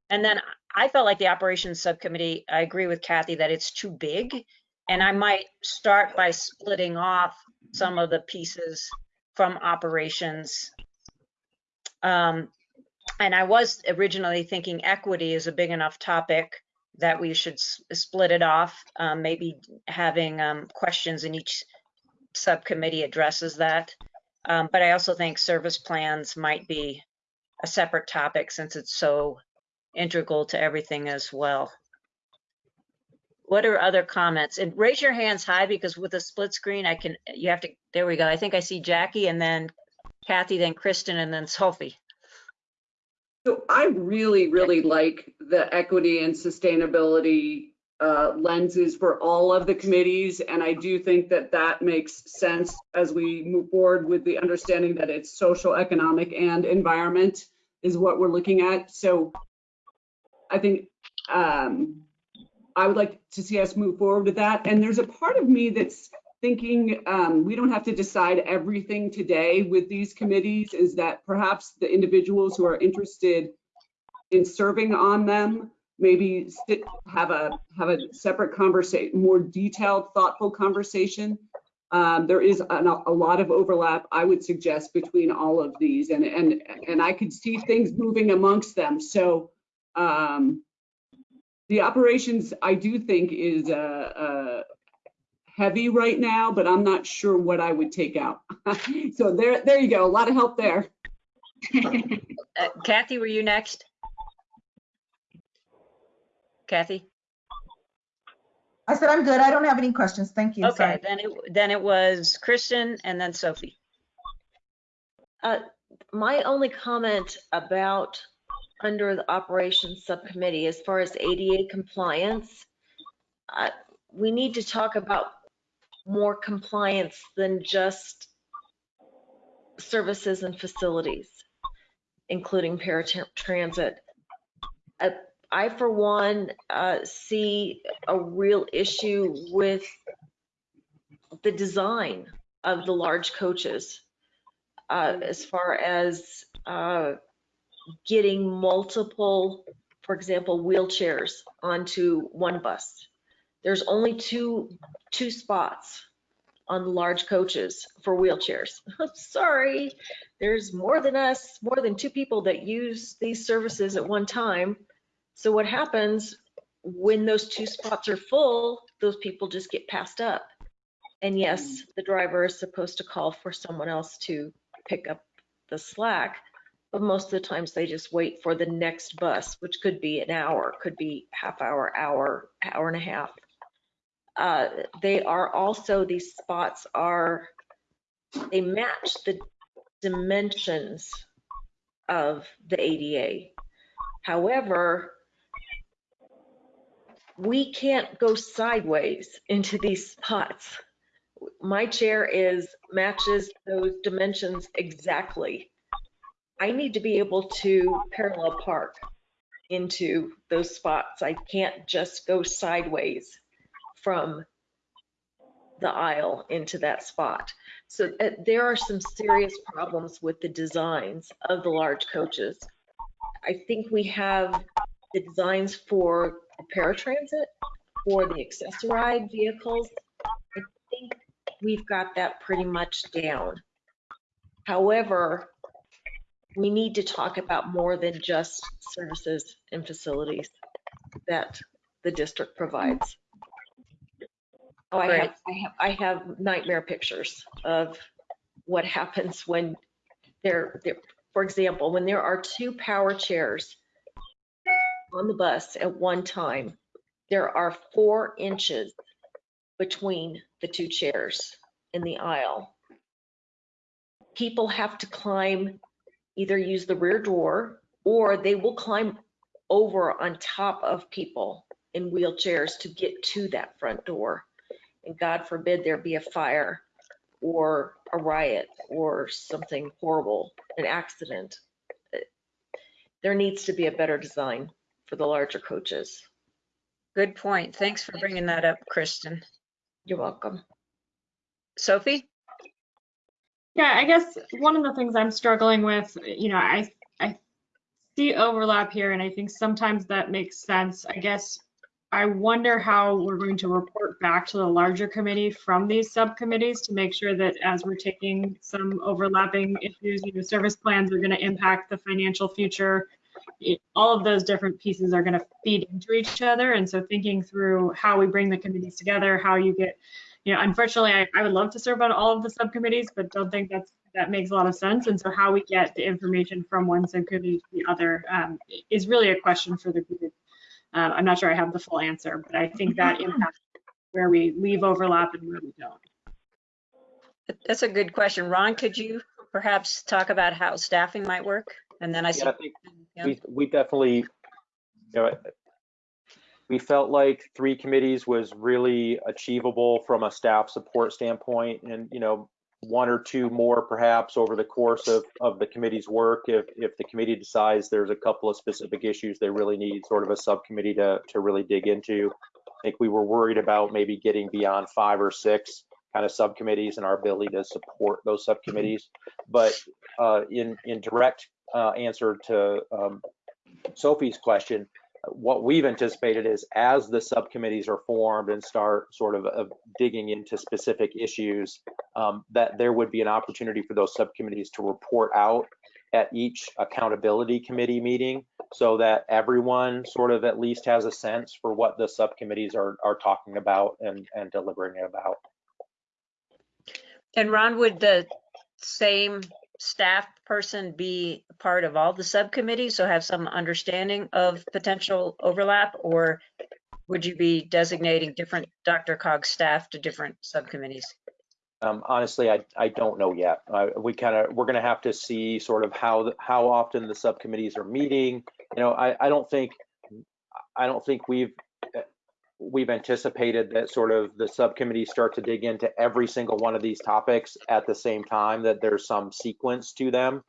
And then I felt like the operations subcommittee, I agree with Kathy that it's too big. And I might start by splitting off some of the pieces from operations. Um, and I was originally thinking equity is a big enough topic that we should split it off, um, maybe having um, questions in each subcommittee addresses that. Um, but I also think service plans might be a separate topic since it's so integral to everything as well. What are other comments? And raise your hands high because with a split screen, I can, you have to, there we go. I think I see Jackie and then Kathy, then Kristen, and then Sophie. So I really, really like the equity and sustainability uh, lenses for all of the committees. And I do think that that makes sense as we move forward with the understanding that it's social, economic, and environment is what we're looking at. So I think um, I would like to see us move forward with that. And there's a part of me that's thinking um, we don't have to decide everything today with these committees is that perhaps the individuals who are interested in serving on them maybe sit, have a have a separate conversation more detailed thoughtful conversation um, there is an, a lot of overlap i would suggest between all of these and and and i could see things moving amongst them so um, the operations i do think is uh, uh, heavy right now, but I'm not sure what I would take out. <laughs> so there, there you go. A lot of help there. <laughs> Uh, Kathy, were you next? Kathy? I said, I'm good. I don't have any questions. Thank you. Okay, Sorry. then it, then it was Kristen and then Sophie. Uh, My only comment about under the operations subcommittee, as far as ADA compliance, uh, we need to talk about more compliance than just services and facilities, including paratransit. Uh, I, for one, uh, see a real issue with the design of the large coaches uh, as far as uh, getting multiple, for example, wheelchairs onto one bus. There's only two, two spots on the large coaches for wheelchairs. <laughs> Sorry, there's more than us, more than two people that use these services at one time. So what happens when those two spots are full, those people just get passed up. And yes, the driver is supposed to call for someone else to pick up the slack, but most of the times they just wait for the next bus, which could be an hour, could be half hour, hour, hour and a half. Uh, they are also, these spots are, they match the dimensions of the ADA. However, we can't go sideways into these spots. My chair is, matches those dimensions exactly. I need to be able to parallel park into those spots. I can't just go sideways from the aisle into that spot. So uh, there are some serious problems with the designs of the large coaches. I think we have the designs for paratransit, for the accessorized vehicles. I think we've got that pretty much down. However, we need to talk about more than just services and facilities that the district provides. Oh, I have, I have, I have nightmare pictures of what happens when there, there, for example, when there are two power chairs on the bus at one time, there are four inches between the two chairs in the aisle. People have to climb, either use the rear door or they will climb over on top of people in wheelchairs to get to that front door. And God forbid there be a fire or a riot or something horrible, an accident. There needs to be a better design for the larger coaches. Good point. Thanks for bringing that up, Kristen. You're welcome. Sophie? Yeah, I guess one of the things I'm struggling with, you know, I I see overlap here, and I think sometimes that makes sense. I guess I wonder how we're going to report back to the larger committee from these subcommittees to make sure that as we're taking some overlapping issues, you know, service plans are going to impact the financial future. It- All of those different pieces are going to feed into each other. And so thinking through how we bring the committees together, how you get, you know, unfortunately, I, I would love to serve on all of the subcommittees, but don't think that's, that makes a lot of sense. And so how we get the information from one subcommittee to the other um, is really a question for the group. Um, I'm not sure I have the full answer, but I think that impacts where we leave overlap and where we don't. That's a good question. Ron, could you perhaps talk about how staffing might work? And then I. Yeah, I think Yeah. we, we definitely, you know, we felt like three committees was really achievable from a staff support standpoint and, you know, one or two more perhaps over the course of, of the committee's work. If, if the committee decides there's a couple of specific issues they really need sort of a subcommittee to, to really dig into. I think we were worried about maybe getting beyond five or six kind of subcommittees and our ability to support those subcommittees. But uh, in, in direct uh, answer to um, Sophie's question, what we've anticipated is as the subcommittees are formed and start sort of digging into specific issues, um, that there would be an opportunity for those subcommittees to report out at each accountability committee meeting so that everyone sort of at least has a sense for what the subcommittees are, are talking about and, and deliberating about. And Ron, would the same staff person be part of all the subcommittees, so have some understanding of potential overlap? Or would you be designating different DRCOG staff to different subcommittees? Um, honestly, I, I don't know yet. We kind of, we're gonna have to see sort of how, the- how often the subcommittees are meeting. You know, I, I don't think, I don't think we've, we've anticipated that sort of the subcommittees start to dig into every single one of these topics at the same time, that there's some sequence to them.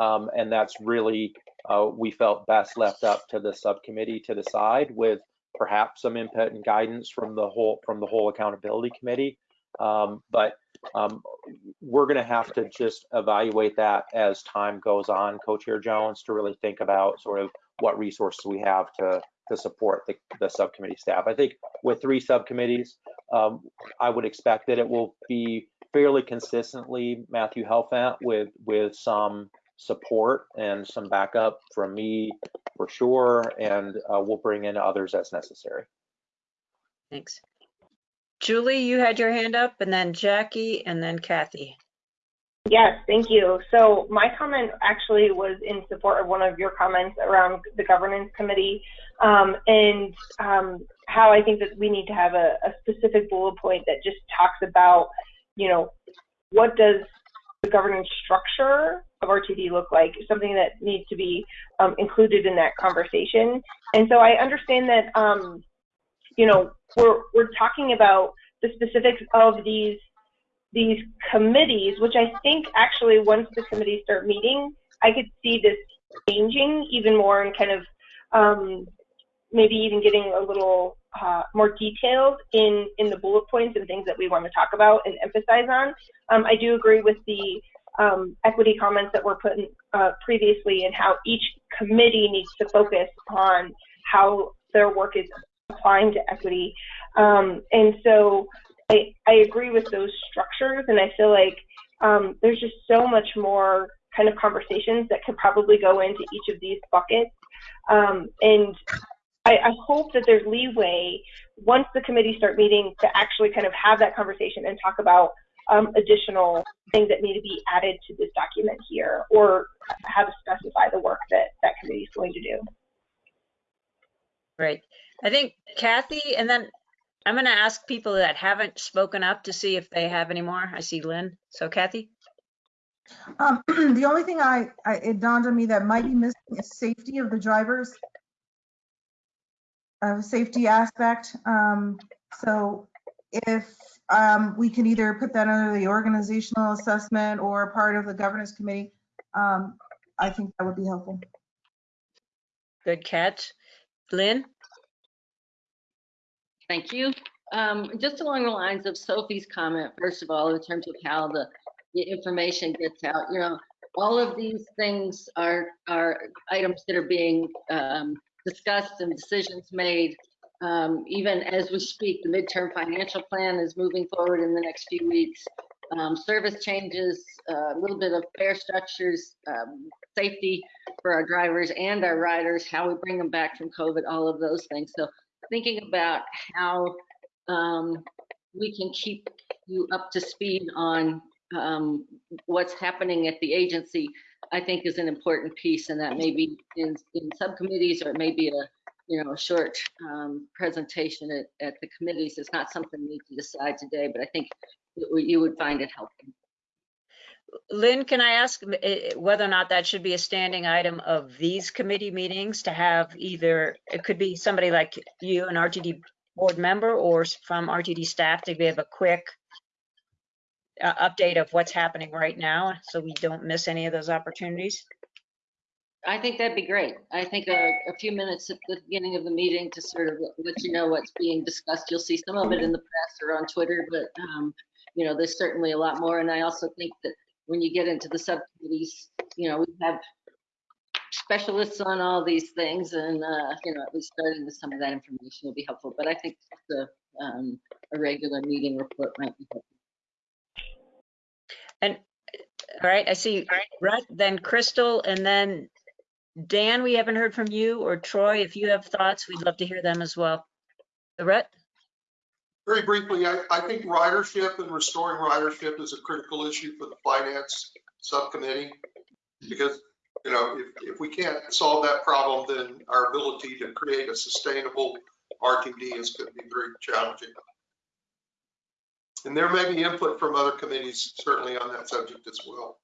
Um, and that's really, uh, we felt best left up to the subcommittee to decide with perhaps some input and guidance from the whole, from the whole accountability committee. Um, but um, we're going to have to just evaluate that as time goes on, Co-Chair Jones, to really think about sort of what resources we have to to support the, the subcommittee staff. I think with three subcommittees, um, I would expect that it will be fairly consistently Matthew Helfant with with some support and some backup from me for sure, and uh, we'll bring in others as necessary. Thanks. Julie, you had your hand up, and then Jackie, and then Kathy. Yes, thank you. So my comment actually was in support of one of your comments around the governance committee um, and um, how I think that we need to have a, a specific bullet point that just talks about, you know, what does the governance structure of RTD look like? Something that needs to be um, included in that conversation. And so I understand that, um, you know, we're we're talking about the specifics of these these committees, which I think actually once the committees start meeting, I could see this changing even more and kind of um, maybe even getting a little uh, more detailed in, in the bullet points and things that we want to talk about and emphasize on. Um, I do agree with the um, equity comments that were put in uh, previously and how each committee needs to focus on how their work is applying to equity. Um, and so I, I agree with those structures, and I feel like um, there's just so much more kind of conversations that could probably go into each of these buckets. Um, and I, I hope that there's leeway once the committees start meeting to actually kind of have that conversation and talk about um, additional things that need to be added to this document here, or how to specify the work that that committee is going to do. Great. I think Kathy, and then I'm going to ask people that haven't spoken up to see if they have any more. I see Lynn. So Kathy? Um, <clears throat> the only thing I, I, it dawned on me that might be missing is safety of the drivers. Uh, safety aspect. Um, so if um, we can either put that under the organizational assessment or part of the governance committee, um, I think that would be helpful. Good catch. Lynn? Thank you. Um, just along the lines of Sophie's comment, first of all, in terms of how the, the information gets out, you know, all of these things are, are items that are being um, discussed and decisions made Um, even as we speak, the midterm financial plan is moving forward in the next few weeks. Um, service changes, a little bit of fare structures, um, safety for our drivers and our riders, how we bring them back from COVID, all of those things. So thinking about how um, we can keep you up to speed on um, what's happening at the agency, I think is an important piece, and that may be in, in subcommittees or it may be a you know a short um, presentation at, at the committees. It's not something we need to decide today, but I think you would find it helpful. Lynn, can I ask eh, whether or not that should be a standing item of these committee meetings to have either, it could be somebody like you, an RTD board member, or from RTD staff to give a quick uh, update of what's happening right now, so we don't miss any of those opportunities? I think that'd be great. I think a, a few minutes at the beginning of the meeting to sort of let you know what's being discussed. You'll see some of it in the press or on Twitter, but um, you know, there's certainly a lot more. And I also think that when you get into the subcommittees, you know, we have specialists on all these things and, uh, you know, at least starting with some of that information will be helpful. But I think the, um, a regular meeting report might be helpful. And, all right, I see Rutt, then Crystal, and then Dan, we haven't heard from you, or Troy, if you have thoughts, we'd love to hear them as well. Rutt? Very briefly, I, I think ridership and restoring ridership is a critical issue for the finance subcommittee. Because, you know, if, if we can't solve that problem, then our ability to create a sustainable RTD is going to be very challenging. And there may be input from other committees certainly on that subject as well.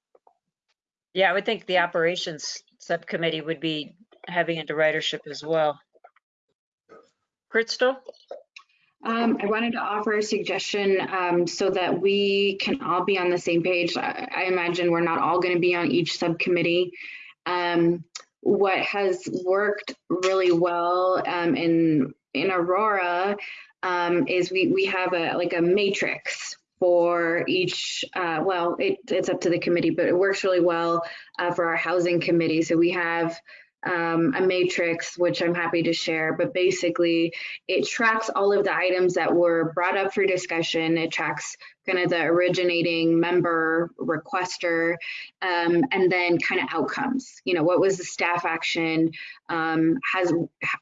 Yeah, I would think the operations subcommittee would be heavy into ridership as well. Crystal? Um, I wanted to offer a suggestion um, so that we can all be on the same page. I, I imagine we're not all going to be on each subcommittee. Um, what has worked really well um, in in Aurora um, is we we have a like a matrix for each. Uh, well, it, it's up to the committee, but it works really well uh, for our housing committee. So we have um, a matrix, which I'm happy to share, but basically it tracks all of the items that were brought up for discussion. It tracks kind of the originating member requester um, and then kind of outcomes. You know, what was the staff action? Um, has,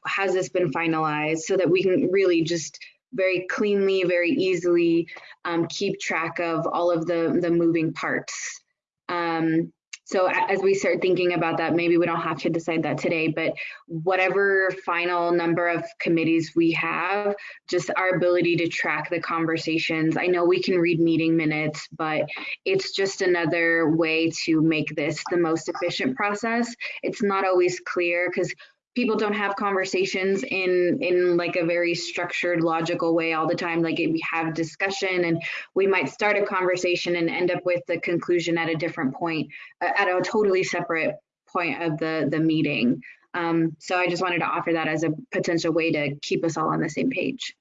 has this been finalized so that we can really just very cleanly, very easily um, keep track of all of the, the moving parts. Um, so as we start thinking about that, maybe we don't have to decide that today, but whatever final number of committees we have, just our ability to track the conversations. I know we can read meeting minutes, but it's just another way to make this the most efficient process. It's not always clear because people don't have conversations in in like a very structured logical way all the time. Like we have discussion and we might start a conversation and end up with the conclusion at a different point uh, at a totally separate point of the the meeting. Um, so i just wanted to offer that as a potential way to keep us all on the same page.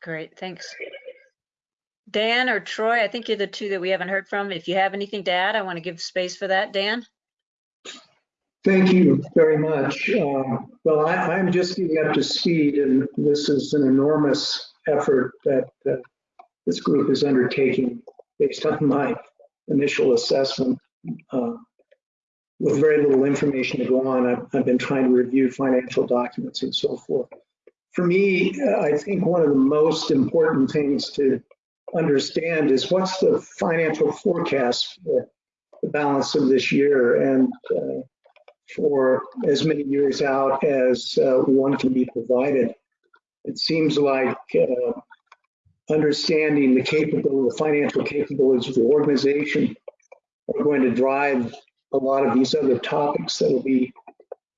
Great thanks. Dan or troy i think you're the two that we haven't heard from. If you have anything to add i want to give space for that. Dan Thank you very much. Um, well, I, am just getting up to speed, and this is an enormous effort that uh, this group is undertaking based on my initial assessment. Uh, with very little information to go on, I've, I've, been trying to review financial documents and so forth. For me, I think one of the most important things to understand is what's the financial forecast for the balance of this year. And uh, for as many years out as uh, one can be provided. It seems like uh, understanding the capability, the financial capabilities of the organization are going to drive a lot of these other topics that will be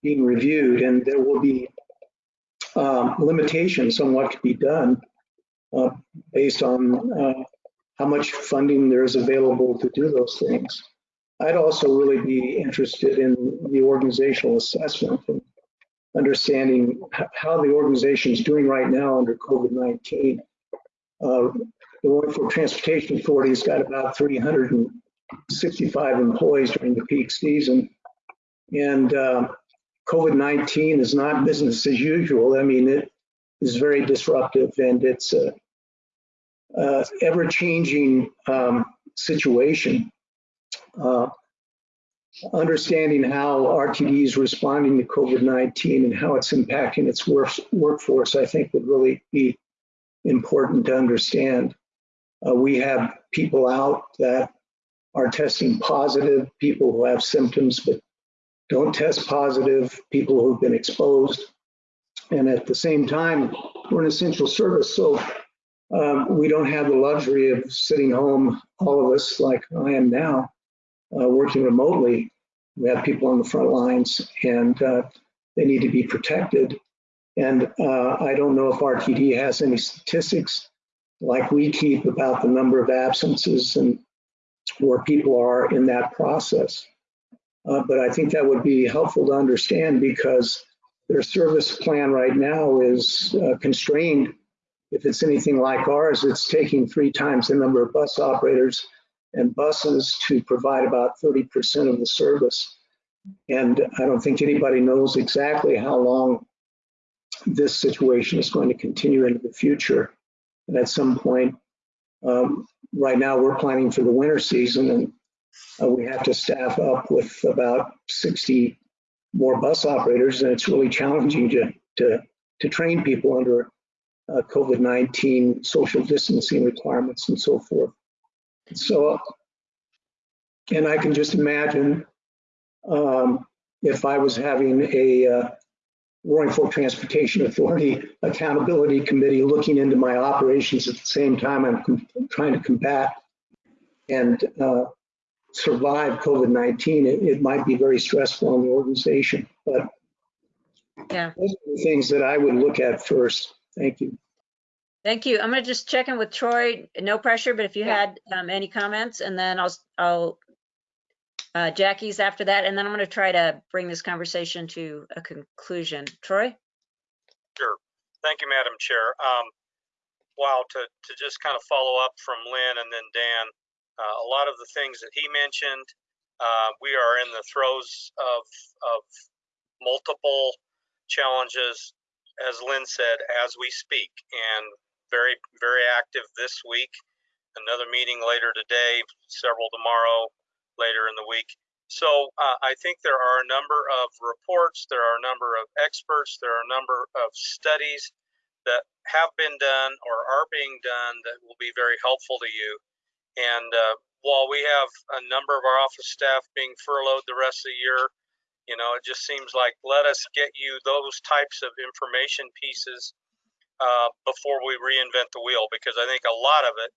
being reviewed, and there will be um, limitations on what can be done uh, based on uh, how much funding there is available to do those things. I'd also really be interested in the organizational assessment and understanding how the organization is doing right now under COVID-19. Uh, the Roaring Fork Transportation Authority has got about 365 employees during the peak season. And uh, COVID-19 is not business as usual. I mean, it, is very disruptive and it's a, a ever-changing um, situation. Uh, understanding how RTD is responding to COVID-19 and how it's impacting its work, workforce, I think would really be important to understand. Uh, we have people out that are testing positive, people who have symptoms but don't test positive, people who've been exposed. And at the same time, we're an essential service, so um, we don't have the luxury of sitting home, all of us, like I am now, working remotely. We have people on the front lines and uh, they need to be protected. And uh, I don't know if RTD has any statistics like we keep about the number of absences and where people are in that process. Uh, but I think that would be helpful to understand because their service plan right now is uh, constrained. If it's anything like ours, it's taking three times the number of bus operators and buses to provide about 30% of the service. And I don't think anybody knows exactly how long this situation is going to continue into the future. And at some point, um, right now we're planning for the winter season and uh, we have to staff up with about 60 more bus operators and it's really challenging to, to, to train people under uh, COVID-19 social distancing requirements and so forth. So, and I can just imagine um, if I was having a uh, Roaring Fork Transportation Authority <laughs> Accountability Committee looking into my operations at the same time I'm trying to combat and uh, survive COVID-19, it, it, might be very stressful on the organization. But yeah, those are the things that I would look at first. Thank you. Thank you. I'm going to just check in with Troy. No pressure, but if you Yeah. had um, any comments, and then I'll I'll uh, Jackie's after that, and then I'm going to try to bring this conversation to a conclusion. Troy. Sure. Thank you, Madam Chair. Um, wow, to, to just kind of follow up from Lynn and then Dan, uh, a lot of the things that he mentioned, uh, we are in the throes of, of multiple challenges, as Lynn said, as we speak, and very, very active this week. Another meeting later today, several tomorrow, later in the week. So uh, I think there are a number of reports, there are a number of experts, there are a number of studies that have been done or are being done that will be very helpful to you. And uh, while we have a number of our office staff being furloughed the rest of the year, you know, it just seems like let us get you those types of information pieces uh, before we reinvent the wheel, because I think a lot of it,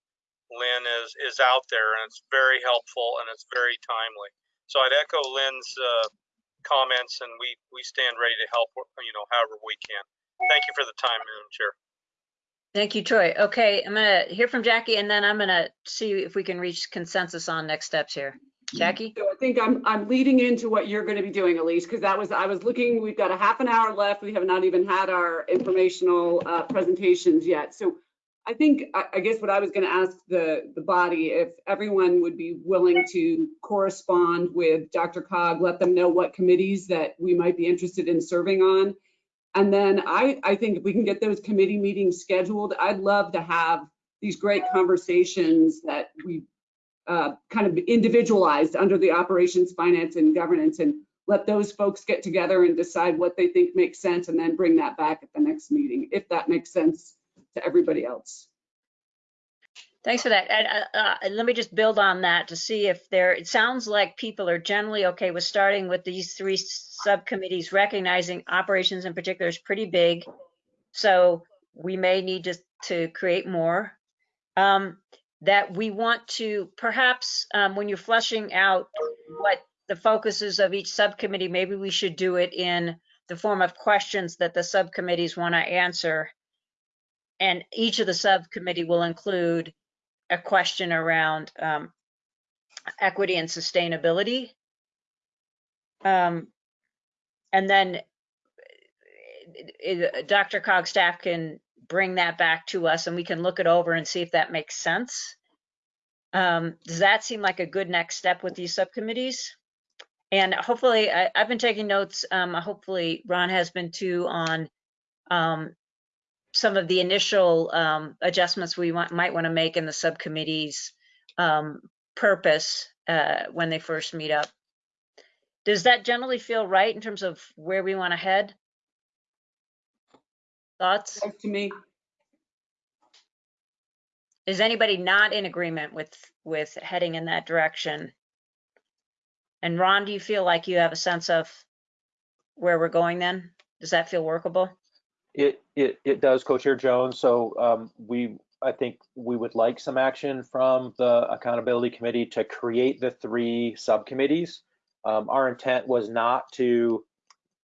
Lynn, is is out there and it's very helpful and it's very timely. So I'd echo Lynn's uh, comments, and we we stand ready to help, you know, however we can. Thank you for the time, Madam Chair. Thank you, Troy. Okay, I'm gonna hear from Jackie, and then I'm gonna see if we can reach consensus on next steps here. Jackie? So I think I'm, I'm leading into what you're going to be doing, Elise, because that was, I was looking, we've got a half an hour left. We have not even had our informational uh, presentations yet. So I think, I, I guess what I was going to ask the, the body, if everyone would be willing to correspond with DRCOG, let them know what committees that we might be interested in serving on. And then I, I think if we can get those committee meetings scheduled, I'd love to have these great conversations that we uh, kind of individualized under the operations, finance, and governance, and let those folks get together and decide what they think makes sense, and then bring that back at the next meeting, if that makes sense to everybody else. Thanks for that. And, uh, uh, let me just build on that to see if there, it sounds like people are generally okay with starting with these three subcommittees, recognizing operations in particular is pretty big. So we may need to, to create more. Um, that we want to perhaps, um, when you're fleshing out what the focuses of each subcommittee, maybe we should do it in the form of questions that the subcommittees want to answer. And each of the subcommittee will include a question around um, equity and sustainability. Um, and then it, it, DRCOG staff can bring that back to us and we can look it over and see if that makes sense. Um, does that seem like a good next step with these subcommittees? And hopefully, I, have been taking notes. Um, hopefully, Ron has been too on um, some of the initial um, adjustments we want, might want to make in the subcommittee's um, purpose uh, when they first meet up. Does that generally feel right in terms of where we want to head? Thoughts? To me, Is anybody not in agreement with, with heading in that direction? And Ron, do you feel like you have a sense of where we're going then? Does that feel workable? It, it, it does, Co-Chair Jones. So um, we, I think we would like some action from the Accountability Committee to create the three subcommittees. Um, Our intent was not to,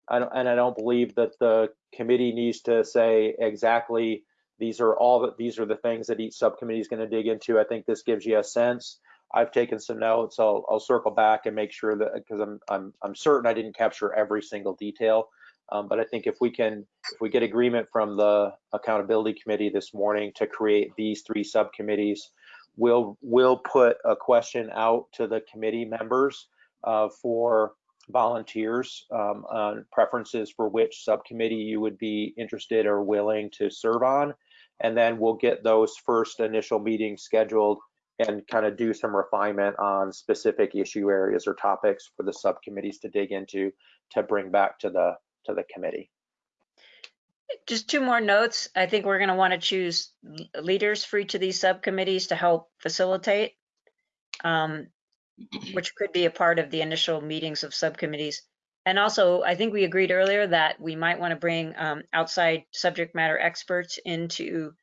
I and I don't believe that the committee needs to say exactly, these are all, the these are the things that each subcommittee is going to dig into. I think this gives you a sense. I've taken some notes. I'll, I'll circle back and make sure that, because I'm, I'm, I'm certain I didn't capture every single detail. Um, but I think if we can, if we get agreement from the accountability committee this morning to create these three subcommittees, we'll, we'll put a question out to the committee members uh, for volunteers um, on preferences for which subcommittee you would be interested or willing to serve on. And then we'll get those first initial meetings scheduled and kind of do some refinement on specific issue areas or topics for the subcommittees to dig into to bring back to the to the committee. Just two more notes. I think we're going to want to choose leaders for each of these subcommittees to help facilitate, um, which could be a part of the initial meetings of subcommittees. And also, I think we agreed earlier that we might want to bring um, outside subject matter experts into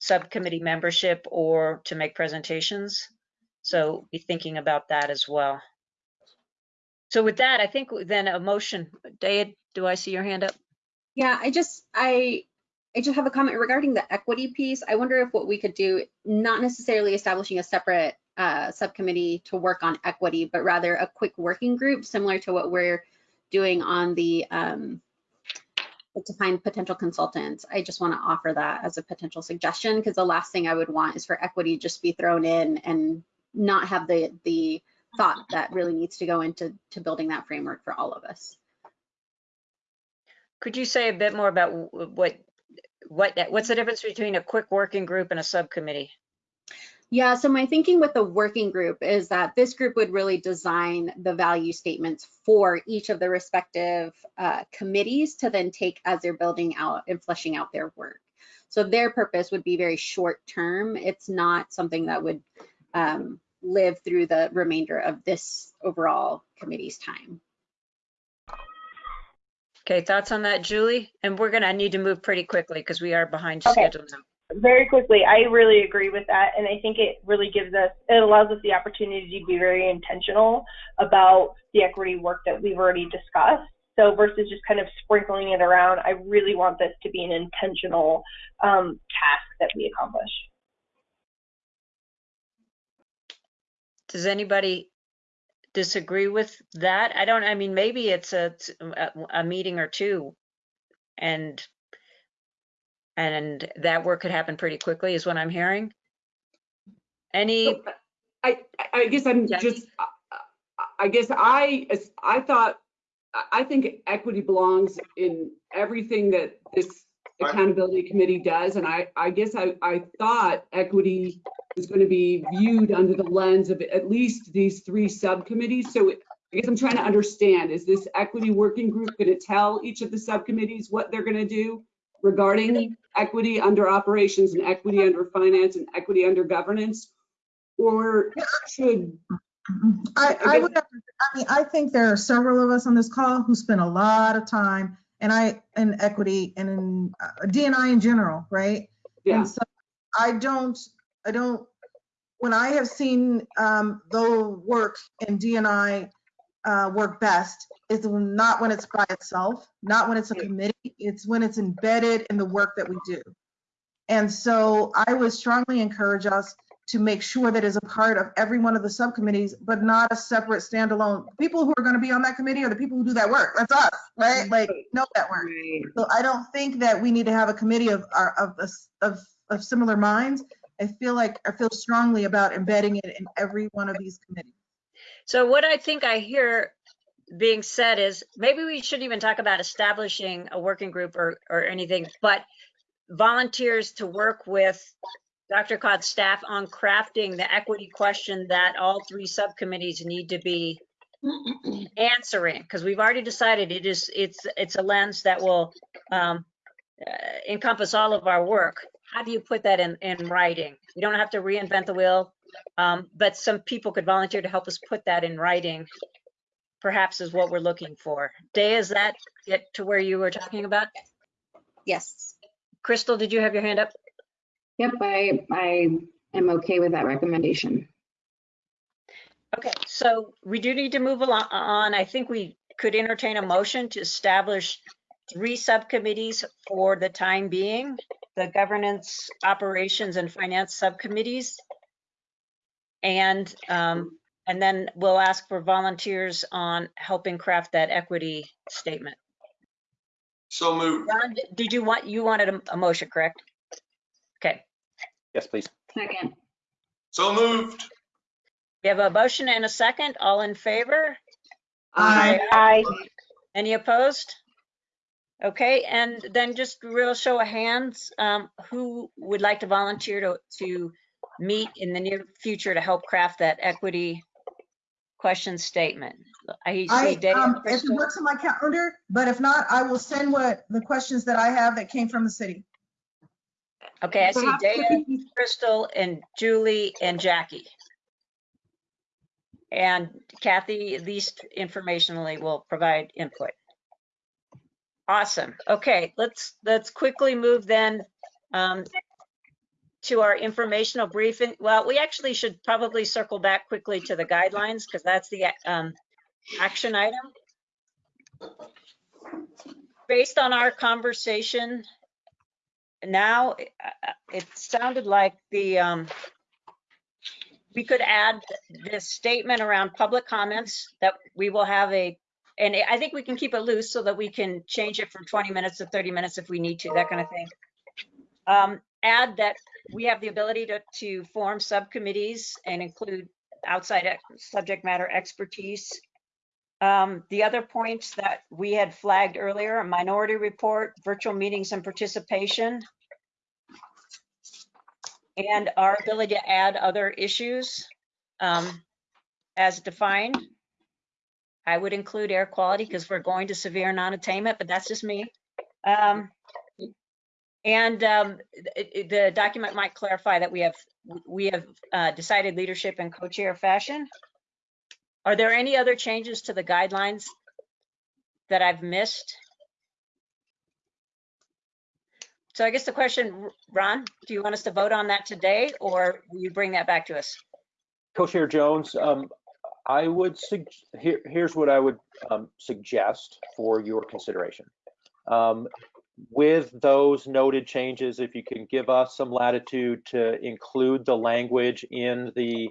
subcommittee membership or to make presentations. So be thinking about that as well. So with that, I think then a motion, Daya, do I see your hand up? Yeah, I just, I, I just have a comment regarding the equity piece. I wonder if what we could do, not necessarily establishing a separate uh, subcommittee to work on equity, but rather a quick working group similar to what we're doing on the um, to find potential consultants. I just want to offer that as a potential suggestion because the last thing I would want is for equity just be thrown in and not have the the thought that really needs to go into to building that framework for all of us. Could you say a bit more about what, what, what's the difference between a quick working group and a subcommittee? Yeah, so my thinking with the working group is that this group would really design the value statements for each of the respective uh, committees to then take as they're building out and fleshing out their work. So their purpose would be very short term. It's not something that would um, live through the remainder of this overall committee's time. Okay, thoughts on that, Julie? And we're gonna need to move pretty quickly because we are behind Okay. schedule now. Very quickly, I really agree with that, and I think it really gives us, it allows us the opportunity to be very intentional about the equity work that we've already discussed. So versus just kind of sprinkling it around, I really want this to be an intentional um, task that we accomplish. Does anybody disagree with that? I don't, I mean, maybe it's a, a, a meeting or two and and that work could happen pretty quickly is what I'm hearing. Any, So, I, I guess I'm Jackie? just, I- I guess I, I thought, I- I think equity belongs in everything that this accountability committee does. And I, I guess I, I thought equity was going to be viewed under the lens of at least these three subcommittees. So I guess I'm trying to understand, is this equity working group going to tell each of the subcommittees what they're going to do regarding equity under operations and equity under finance and equity under governance? Or should, I, I would, have I mean, I think there are several of us on this call who spend a lot of time and I, in equity and in uh, DNI in general, right? yeah, And so I don't, I don't, when I have seen um, the work in DNI uh, work best, is not when it's by itself, not when it's a committee, it's when it's embedded in the work that we do. And so I would strongly encourage us to make sure that is a part of every one of the subcommittees, but not a separate standalone. People who are going to be on that committee are the people who do that work. That's us, right? Like, know that work. So I don't think that we need to have a committee of, our- of, us- of, of similar minds. I feel like, I feel strongly about embedding it in every one of these committees. So what I think I hear being said is maybe we shouldn't even talk about establishing a working group or, or anything, but volunteers to work with DRCOG staff on crafting the equity question that all three subcommittees need to be answering, because we've already decided it is, it's, it's a lens that will um, uh, encompass all of our work. How do you put that in, in writing? You don't have to reinvent the wheel, um, but some people could volunteer to help us put that in writing, perhaps is what we're looking for. Day, is that get to where you were talking about? Yes. Crystal, did you have your hand up? Yep, I, I am okay with that recommendation. Okay, so we do need to move along on. I think we could entertain a motion to establish three subcommittees for the time being, the governance, operations, and finance subcommittees. And, um, and then we'll ask for volunteers on helping craft that equity statement. So moved. Ron, did you want, you wanted a, a motion, correct? Okay, Yes, please. Second, So moved. we have a motion and a second. All in favor? Aye. Aye. Any opposed? Okay, and then just real show of hands, um, who would like to volunteer to, to meet in the near future to help craft that equity question statement? I I, see Dave. um, if it works on my calendar, but if not, I will send what, the questions that I have that came from the city. Okay, I see Dana, Crystal, and Julie, and Jackie. And Kathy, at least informationally, will provide input. Awesome. Okay, let's, let's quickly move then um, to our informational briefing. Well, we actually should probably circle back quickly to the guidelines because that's the um, action item. Based on our conversation now, uh, it sounded like the, um, we could add this statement around public comments that we will have a, and I think we can keep it loose so that we can change it from 20 minutes to 30 minutes if we need to, that kind of thing. Um, add that we have the ability to, to form subcommittees and include outside subject matter expertise. Um, the other points that we had flagged earlier, a minority report, virtual meetings and participation, and our ability to add other issues um, as defined. I would include air quality because we're going to severe non-attainment, but that's just me. Um, and um, the document might clarify that we have we have uh, decided leadership in co-chair fashion. Are there any other changes to the guidelines that I've missed? So I guess the question, Ron, do you want us to vote on that today or will you bring that back to us? Co-Chair Jones, um, I would, here, here's what I would um, suggest for your consideration. Um, With those noted changes, if you can give us some latitude to include the language in the,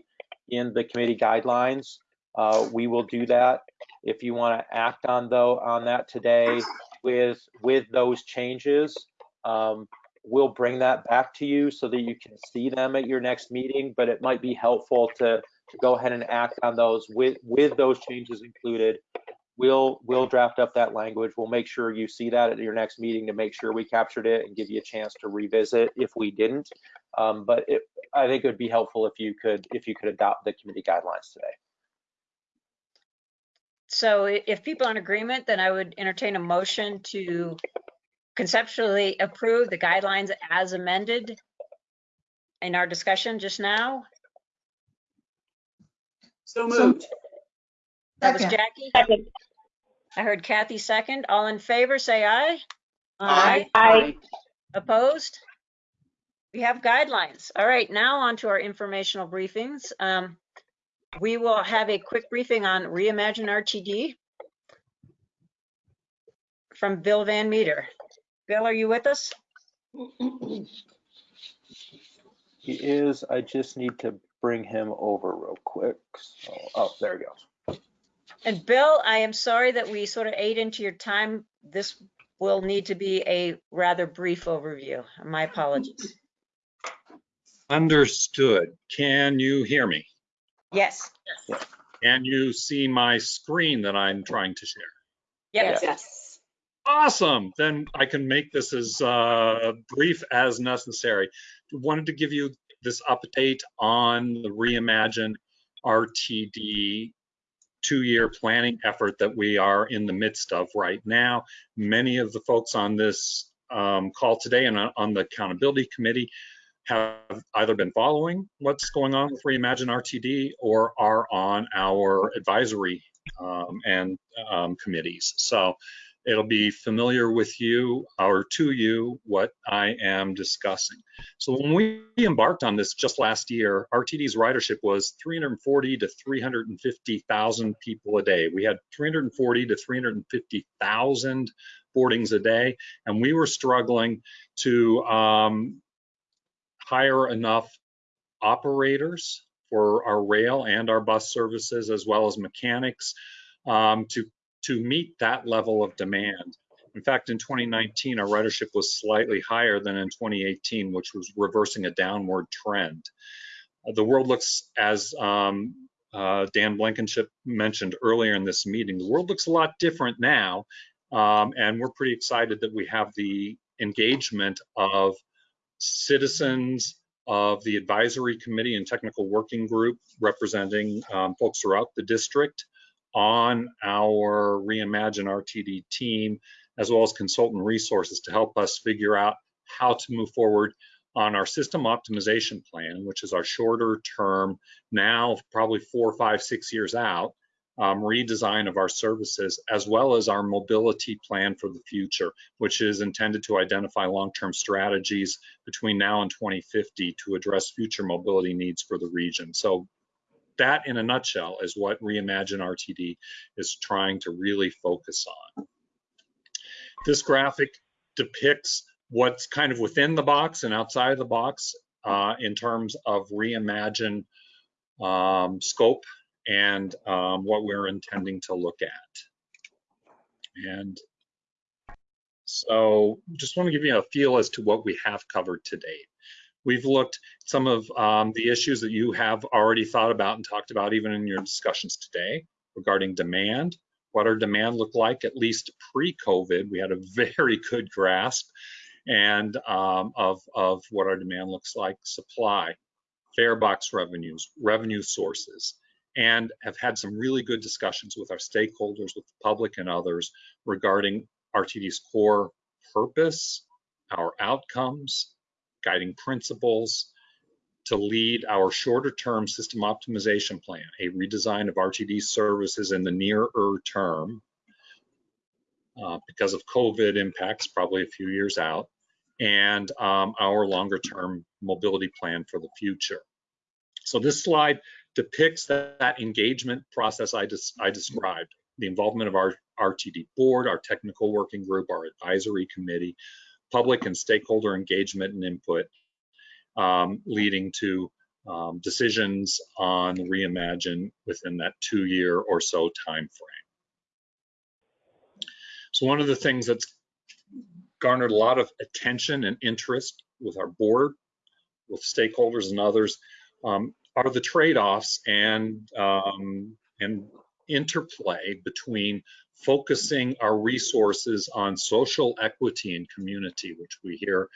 in the committee guidelines, uh, we will do that. If you want to act on though, on that today with, with those changes, um, we'll bring that back to you so that you can see them at your next meeting, but it might be helpful to, to go ahead and act on those with, with those changes included. We'll, we'll draft up that language. We'll make sure you see that at your next meeting to make sure we captured it and give you a chance to revisit if we didn't. Um, but it, I think it would be helpful if you could, if you could adopt the committee guidelines today. So if people are in agreement, then I would entertain a motion to conceptually approve the guidelines as amended in our discussion just now. So So- moved. That was Second. Jackie. Second. I heard Kathy second. All in favor, say aye. Aye. Aye. Opposed? We have guidelines. All right, now on to our informational briefings. Um, We will have a quick briefing on Reimagine RTD from Bill Van Meter. Bill, are you with us? He is, I just need to bring him over real quick. So, oh, there he goes. And Bill, I am sorry that we sort of ate into your time. This will need to be a rather brief overview. My apologies. Understood. Can you hear me? Yes. Can you see my screen that I'm trying to share? Yes. Yes. Awesome. Then I can make this as uh, brief as necessary. Wanted to give you this update on the Reimagine RTD two-year planning effort that we are in the midst of right now. Many of the folks on this um, call today and on the accountability committee have either been following what's going on with Reimagine RTD or are on our advisory um, and um, committees. So it'll be familiar with you or to you what I am discussing. So when we embarked on this just last year, RTD's ridership was 340 to 350,000 people a day. We had 340 to 350,000 boardings a day, and we were struggling to um, hire enough operators for our rail and our bus services, as well as mechanics, um, to to meet that level of demand. In fact, in 2019, our ridership was slightly higher than in 2018, which was reversing a downward trend. Uh, the world looks, as um, uh, Dan Blankenship mentioned earlier in this meeting, the world looks a lot different now, um, and we're pretty excited that we have the engagement of citizens, of the advisory committee and technical working group representing um, folks throughout the district, on our Reimagine RTD team, as well as consultant resources to help us figure out how to move forward on our system optimization plan, which is our shorter term, now probably four, five, six years out, um, redesign of our services, as well as our mobility plan for the future, which is intended to identify long-term strategies between now and 2050 to address future mobility needs for the region. So that in a nutshell is what Reimagine RTD is trying to really focus on. This graphic depicts what's kind of within the box and outside of the box uh, in terms of Reimagine um, scope and um, what we're intending to look at. And so just want to give you a feel as to what we have covered to date. We've looked at some of um, the issues that you have already thought about and talked about even in your discussions today regarding demand. What our demand looked like, at least pre-COVID, we had a very good grasp and um, of, of what our demand looks like, supply, fare box revenues, revenue sources, and have had some really good discussions with our stakeholders, with the public and others regarding RTD's core purpose, our outcomes, guiding principles to lead our shorter term system optimization plan, a redesign of RTD services in the nearer term uh, because of COVID impacts, probably a few years out, and um, our longer term mobility plan for the future. So this slide depicts that, that engagement process I, des I described, the involvement of our RTD board, our technical working group, our advisory committee, public and stakeholder engagement and input, um, leading to um, decisions on reimagine within that two-year or so time frame. So one of the things that's garnered a lot of attention and interest with our board, with stakeholders and others, um, are the trade-offs and um, and interplay between focusing our resources on social equity and community, which we hear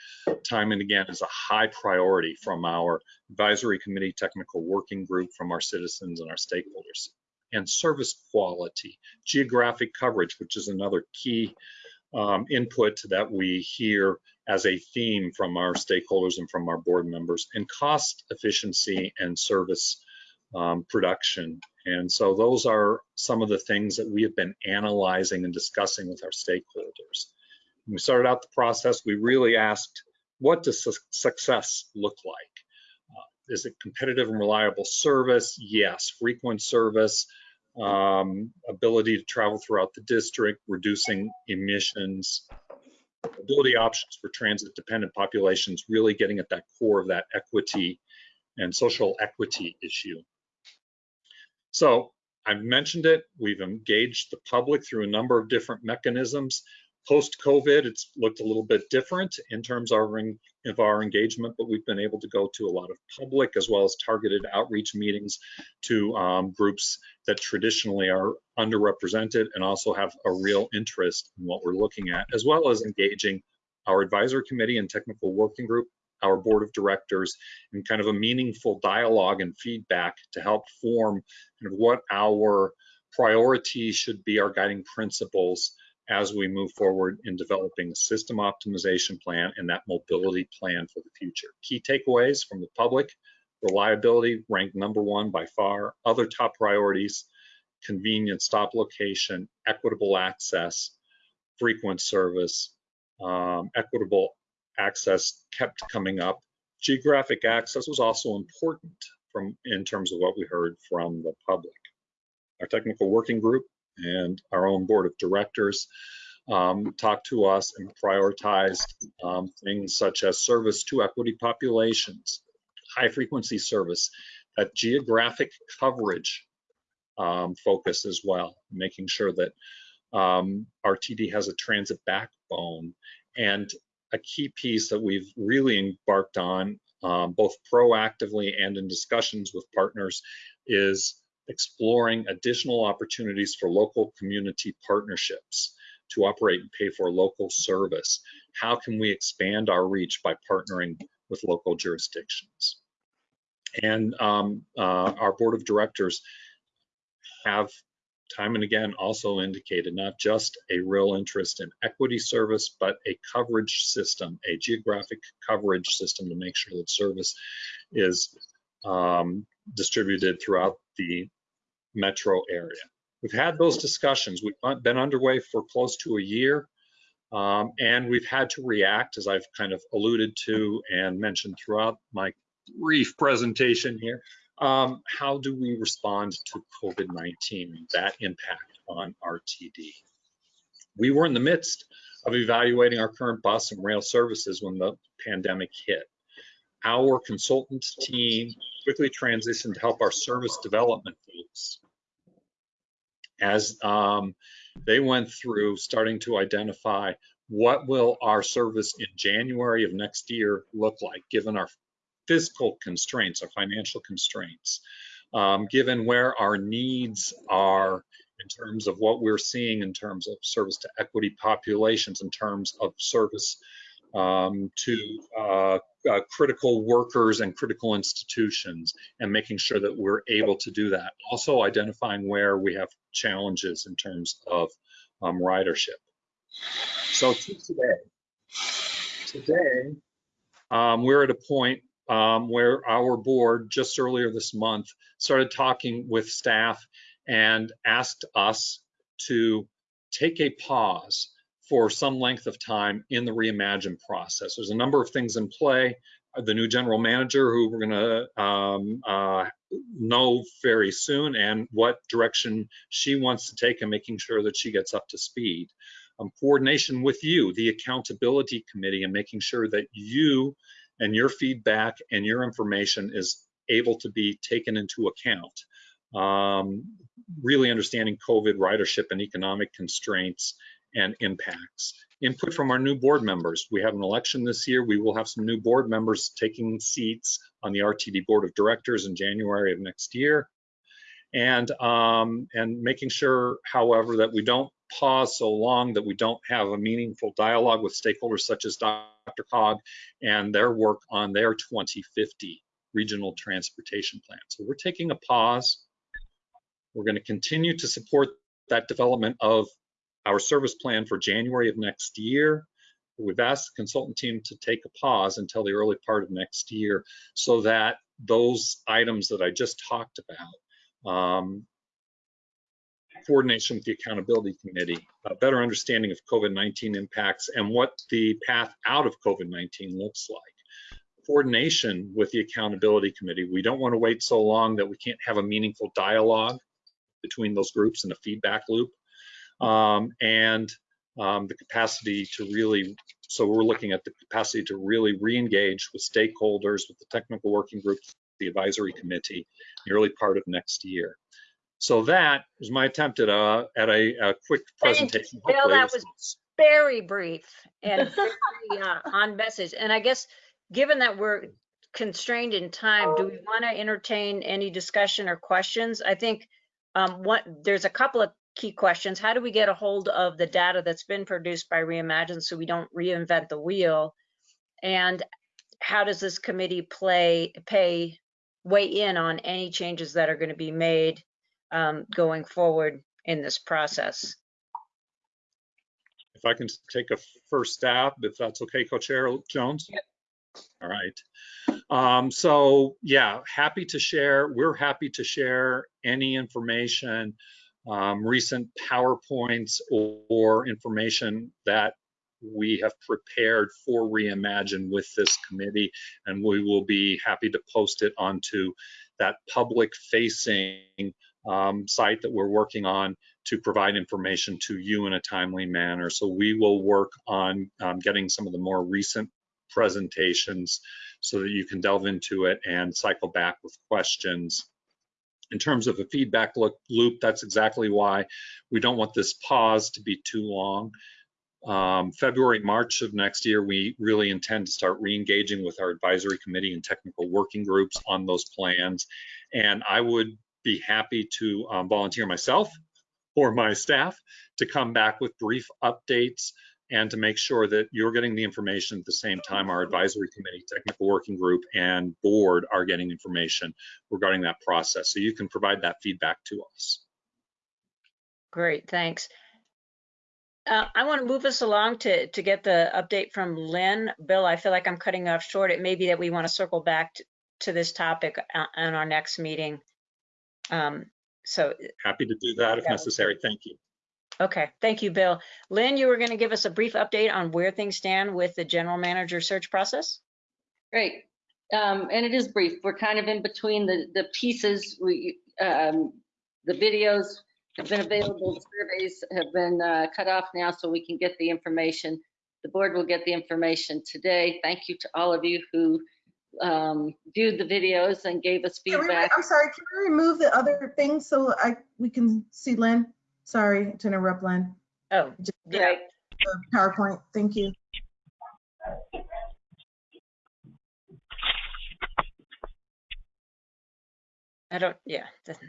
time and again is a high priority from our advisory committee technical working group, from our citizens and our stakeholders. And service quality, geographic coverage, which is another key um, input that we hear as a theme from our stakeholders and from our board members, and cost efficiency and service um, production. And so those are some of the things that we have been analyzing and discussing with our stakeholders. When we started out the process, we really asked, what does su success look like? Uh, is it competitive and reliable service? Yes. Frequent service, um, ability to travel throughout the district, reducing emissions, ability options for transit dependent populations, really getting at that core of that equity and social equity issue. So I've mentioned it, we've engaged the public through a number of different mechanisms. Post-COVID, it's looked a little bit different in terms of our, of our engagement, but we've been able to go to a lot of public as well as targeted outreach meetings to um, groups that traditionally are underrepresented and also have a real interest in what we're looking at, as well as engaging our advisory committee and technical working group, our board of directors, and kind of a meaningful dialogue and feedback to help form kind of what our priorities should be, our guiding principles as we move forward in developing a system optimization plan and that mobility plan for the future. Key takeaways from the public, reliability ranked number one by far. Other top priorities, convenient stop location, equitable access, frequent service, um, equitable access kept coming up. Geographic access was also important from in terms of what we heard from the public. Our technical working group and our own board of directors um, talked to us and prioritized um, things such as service to equity populations, high frequency service, that geographic coverage um, focus as well, making sure that um, RTD has a transit backbone. And a key piece that we've really embarked on, um, both proactively and in discussions with partners, is exploring additional opportunities for local community partnerships to operate and pay for local service. How can we expand our reach by partnering with local jurisdictions? And um, uh, our board of directors have time and again also indicated not just a real interest in equity service, but a coverage system, a geographic coverage system to make sure that service is um, distributed throughout the metro area. We've had those discussions. We've been underway for close to a year, um, and we've had to react, as I've kind of alluded to and mentioned throughout my brief presentation here. Um, how do we respond to COVID-19 and that impact on RTD? We were in the midst of evaluating our current bus and rail services when the pandemic hit. Our consultant team quickly transitioned to help our service development folks as um, they went through starting to identify what will our service in January of next year look like, given our physical constraints, or financial constraints, um, given where our needs are in terms of what we're seeing in terms of service to equity populations, in terms of service um, to uh, uh, critical workers and critical institutions, and making sure that we're able to do that. Also identifying where we have challenges in terms of um, ridership. So today, today um, we're at a point um, where our board just earlier this month started talking with staff and asked us to take a pause for some length of time in the reimagine process. There's a number of things in play. The new general manager, who we're going to um, uh, know very soon, and what direction she wants to take, and making sure that she gets up to speed. Um, coordination with you, the accountability committee, and making sure that you and your feedback and your information is able to be taken into account. Um, really understanding COVID ridership and economic constraints and impacts. Input from our new board members. We have an election this year. We will have some new board members taking seats on the RTD board of directors in January of next year. And, um, and making sure, however, that we don't pause so long that we don't have a meaningful dialogue with stakeholders such as DRCOG and their work on their 2050 regional transportation plan. So we're taking a pause. We're going to continue to support that development of our service plan for January of next year. We've asked the consultant team to take a pause until the early part of next year so that those items that I just talked about um, coordination with the accountability committee, a better understanding of COVID-19 impacts and what the path out of COVID-19 looks like. Coordination with the accountability committee. We don't want to wait so long that we can't have a meaningful dialogue between those groups and a feedback loop. Um, and um, the capacity to really, so we're looking at the capacity to really re-engage with stakeholders, with the technical working group, the advisory committee, in the early part of next year. So that is my attempt at a, at a, a quick presentation. Bill, that was very brief and <laughs> very, uh, on message. And I guess, given that we're constrained in time, do we want to entertain any discussion or questions? I think um, what, there's a couple of key questions. How do we get a hold of the data that's been produced by Reimagine so we don't reinvent the wheel? And how does this committee play, pay, weigh in on any changes that are going to be made um, going forward in this process? If I can take a first stab, if that's okay, Co-Chair Jones? All right. Um, so yeah, happy to share. We're happy to share any information, um, recent PowerPoints or, or information that we have prepared for Reimagine with this committee, and we will be happy to post it onto that public facing um, site that we're working on to provide information to you in a timely manner. So we will work on um, getting some of the more recent presentations so that you can delve into it and cycle back with questions. In terms of a feedback loop, that's exactly why we don't want this pause to be too long. Um, February, March of next year, we really intend to start re-engaging with our advisory committee and technical working groups on those plans. And I would be happy to um, volunteer myself or my staff to come back with brief updates and to make sure that you're getting the information at the same time our advisory committee, technical working group, and board are getting information regarding that process. So you can provide that feedback to us. Great, thanks. Uh, I want to move us along to, to get the update from Lynn. Bill, I feel like I'm cutting off short. It may be that we want to circle back to, this topic on our next meeting. Um, so happy to do that if necessary. Thank you. Okay, thank you, Bill. Lynn, you were going to give us a brief update on where things stand with the general manager search process? Great. Um, and it is brief. We're kind of in between the, the pieces. We, um, the videos have been available, surveys have been uh, cut off now so we can get the information. The board will get the information today. Thank you to all of you who um, viewed the videos and gave us Can we- feedback. I'm sorry, can we remove the other things so I, we can see Lynn? Sorry to interrupt, Lynn. Oh, yeah. Right. PowerPoint, thank you. I don't, yeah.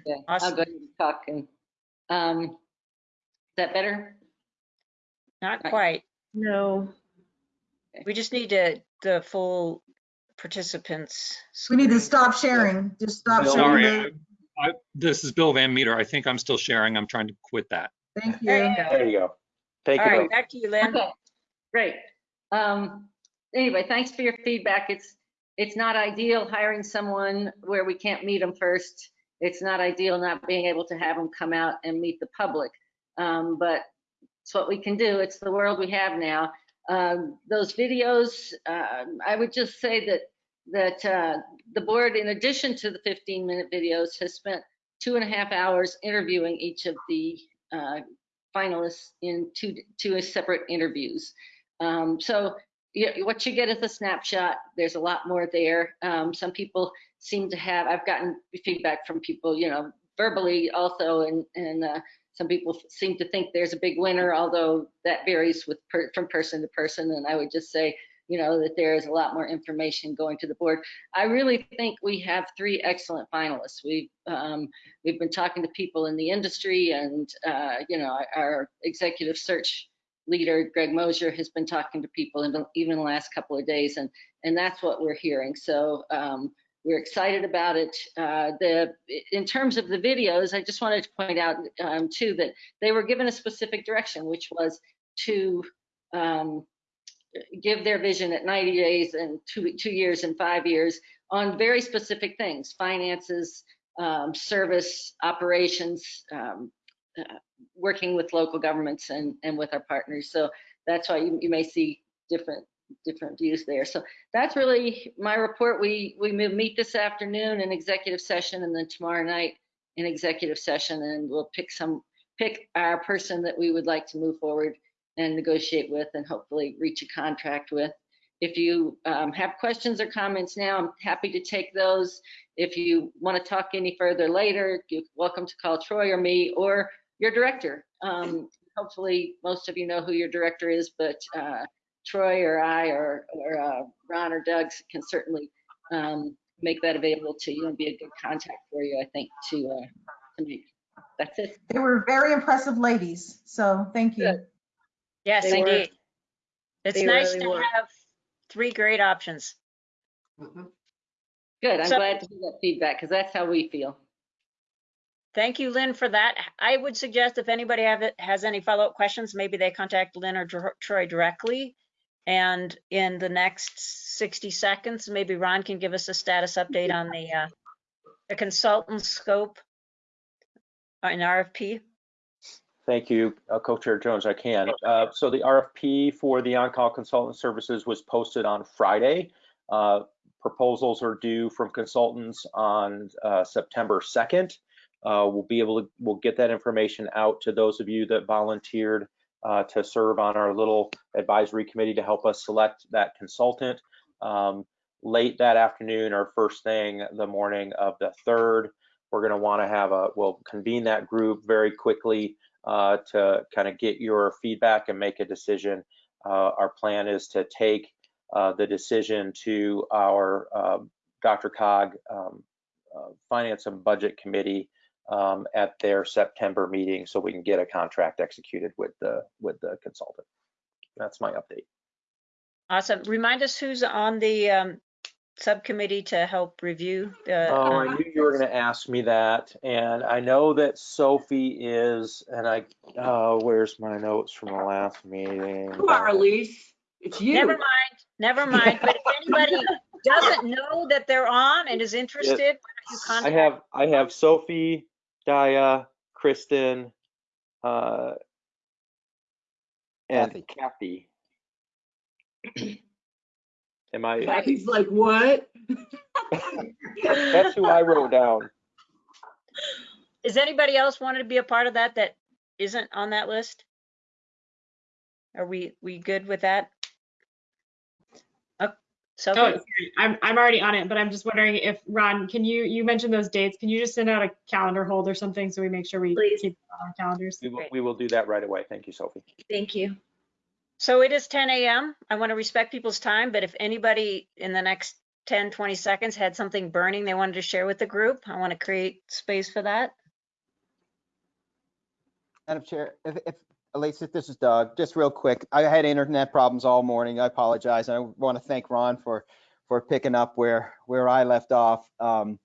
Yeah, I'll go ahead and talk and, um, is that better? Not Right. quite. No. We just need to, the full participants. We need to stop sharing, just stop Bill, sharing. Sorry, the- I, I, this is Bill Van Meter. I think I'm still sharing. I'm trying to quit that. Thank There you. you go. There you go. Take All it right, over. back to you, Lynn. Okay, great. Um, anyway, thanks for your feedback. It's, it's not ideal hiring someone where we can't meet them first. It's not ideal not being able to have them come out and meet the public. Um, but it's what we can do. It's the world we have now. Um, those videos, uh, I would just say that, that, uh, the board, in addition to the 15 minute videos, has spent two and a half hours interviewing each of the, uh, finalists in two, two separate interviews. Um, so yeah, what you get is a snapshot. There's a lot more there. Um, some people seem to have, I've gotten feedback from people, you know, verbally also, and, and uh, some people seem to think there's a big winner, although that varies with per, from person to person. And I would just say, you know, that there is a lot more information going to the board. I really think we have three excellent finalists. We've um, we've been talking to people in the industry, and uh, you know, our, executive search leader Greg Mosier has been talking to people in the, even the last couple of days, and and that's what we're hearing. So um, we're excited about it. Uh, the in terms of the videos, I just wanted to point out um, too that they were given a specific direction, which was to um, give their vision at 90 days and two two years and five years on very specific things: finances, um, service, operations. Um, uh, working with local governments and, and with our partners. So that's why you, you may see different different views there. So that's really my report. We we meet this afternoon in executive session and then tomorrow night in executive session and we'll pick some pick our person that we would like to move forward and negotiate with and hopefully reach a contract with. If you um, have questions or comments now, I'm happy to take those. If you want to talk any further later, you're welcome to call Troy or me or your director. Um, hopefully, most of you know who your director is, but uh, Troy or I or, or uh, Ron or Doug can certainly um, make that available to you and be a good contact for you, I think, to, uh, to make. That's it. They were very impressive ladies, so thank you. Good. Yes, They were- indeed. It's nice really to were. have three great options. Good. I'm So- glad to hear that feedback because that's how we feel. Thank you, Lynn, for that. I would suggest if anybody have, it- has any follow-up questions, maybe they contact Lynn or Troy directly. And in the next 60 seconds, maybe Ron can give us a status update on the, uh, the consultant scope in RFP. Thank you, uh, Co-Chair Jones, I can. Uh, So the RFP for the on-call consultant services was posted on Friday. Uh, Proposals are due from consultants on uh, September 2nd. Uh, We'll be able to, we'll get that information out to those of you that volunteered uh, to serve on our little advisory committee to help us select that consultant. Um, Late that afternoon or first thing the morning of the 3rd, we're going to want to have a, we'll convene that group very quickly uh, to kind of get your feedback and make a decision. Uh, Our plan is to take uh, the decision to our um, DRCOG um, uh, Finance and Budget Committee um, at their September meeting so we can get a contract executed with the, with the consultant. That's my update. Awesome. Remind us who's on the um, subcommittee to help review the. Oh, um, I knew you were going to ask me that, and I know that Sophie is, and I, uh, where's my notes from the last meeting? Come on, Elise. It's you. Never mind, never mind. But if anybody <laughs> doesn't know that they're on and is interested, why don't I have, I have Sophie, Dia, Kristen, uh, and Kathy. <clears throat> Am I, Kathy's like, what? <laughs> that's who I wrote down. Is anybody else wanted to be a part of that that isn't on that list? Are we, we good with that? Oh, Oh, sorry. I'm, I'm already on it, but I'm just wondering if, Ron, can you, you mentioned those dates. Can you just send out a calendar hold or something so we make sure we Please. keep on our calendars? We will, we will do that right away. Thank you, Sophie. Thank you. so it is 10 AM. I want to respect people's time, but if anybody in the next 10, 20 seconds had something burning they wanted to share with the group, I want to create space for that. Madam Chair, if, if, Elise, this is Doug, just real quick, I had internet problems all morning. I apologize. I want to thank Ron for, for picking up where, where I left off. Um,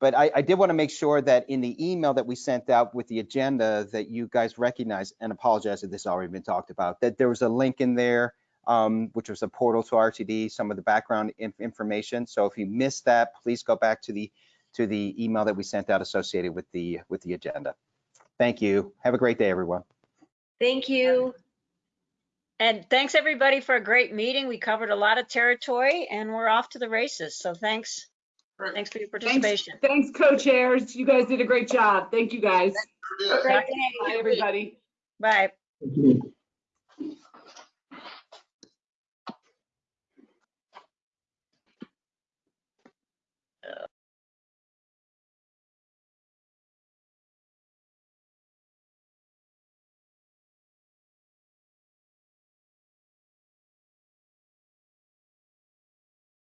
But I, I did want to make sure that in the email that we sent out with the agenda, that you guys recognize, and apologize if this already been talked about, that there was a link in there, um, which was a portal to RTD, some of the background in- information. So if you missed that, please go back to the, to the email that we sent out associated with the, with the agenda. Thank you. Have a great day, everyone. Thank you. And thanks everybody for a great meeting. We covered a lot of territory and we're off to the races. So thanks. Thanks for your participation. thanks, co-chairs. You guys did a great job. Thank you, guys. Have a great day. Bye, everybody. Bye. Thank you.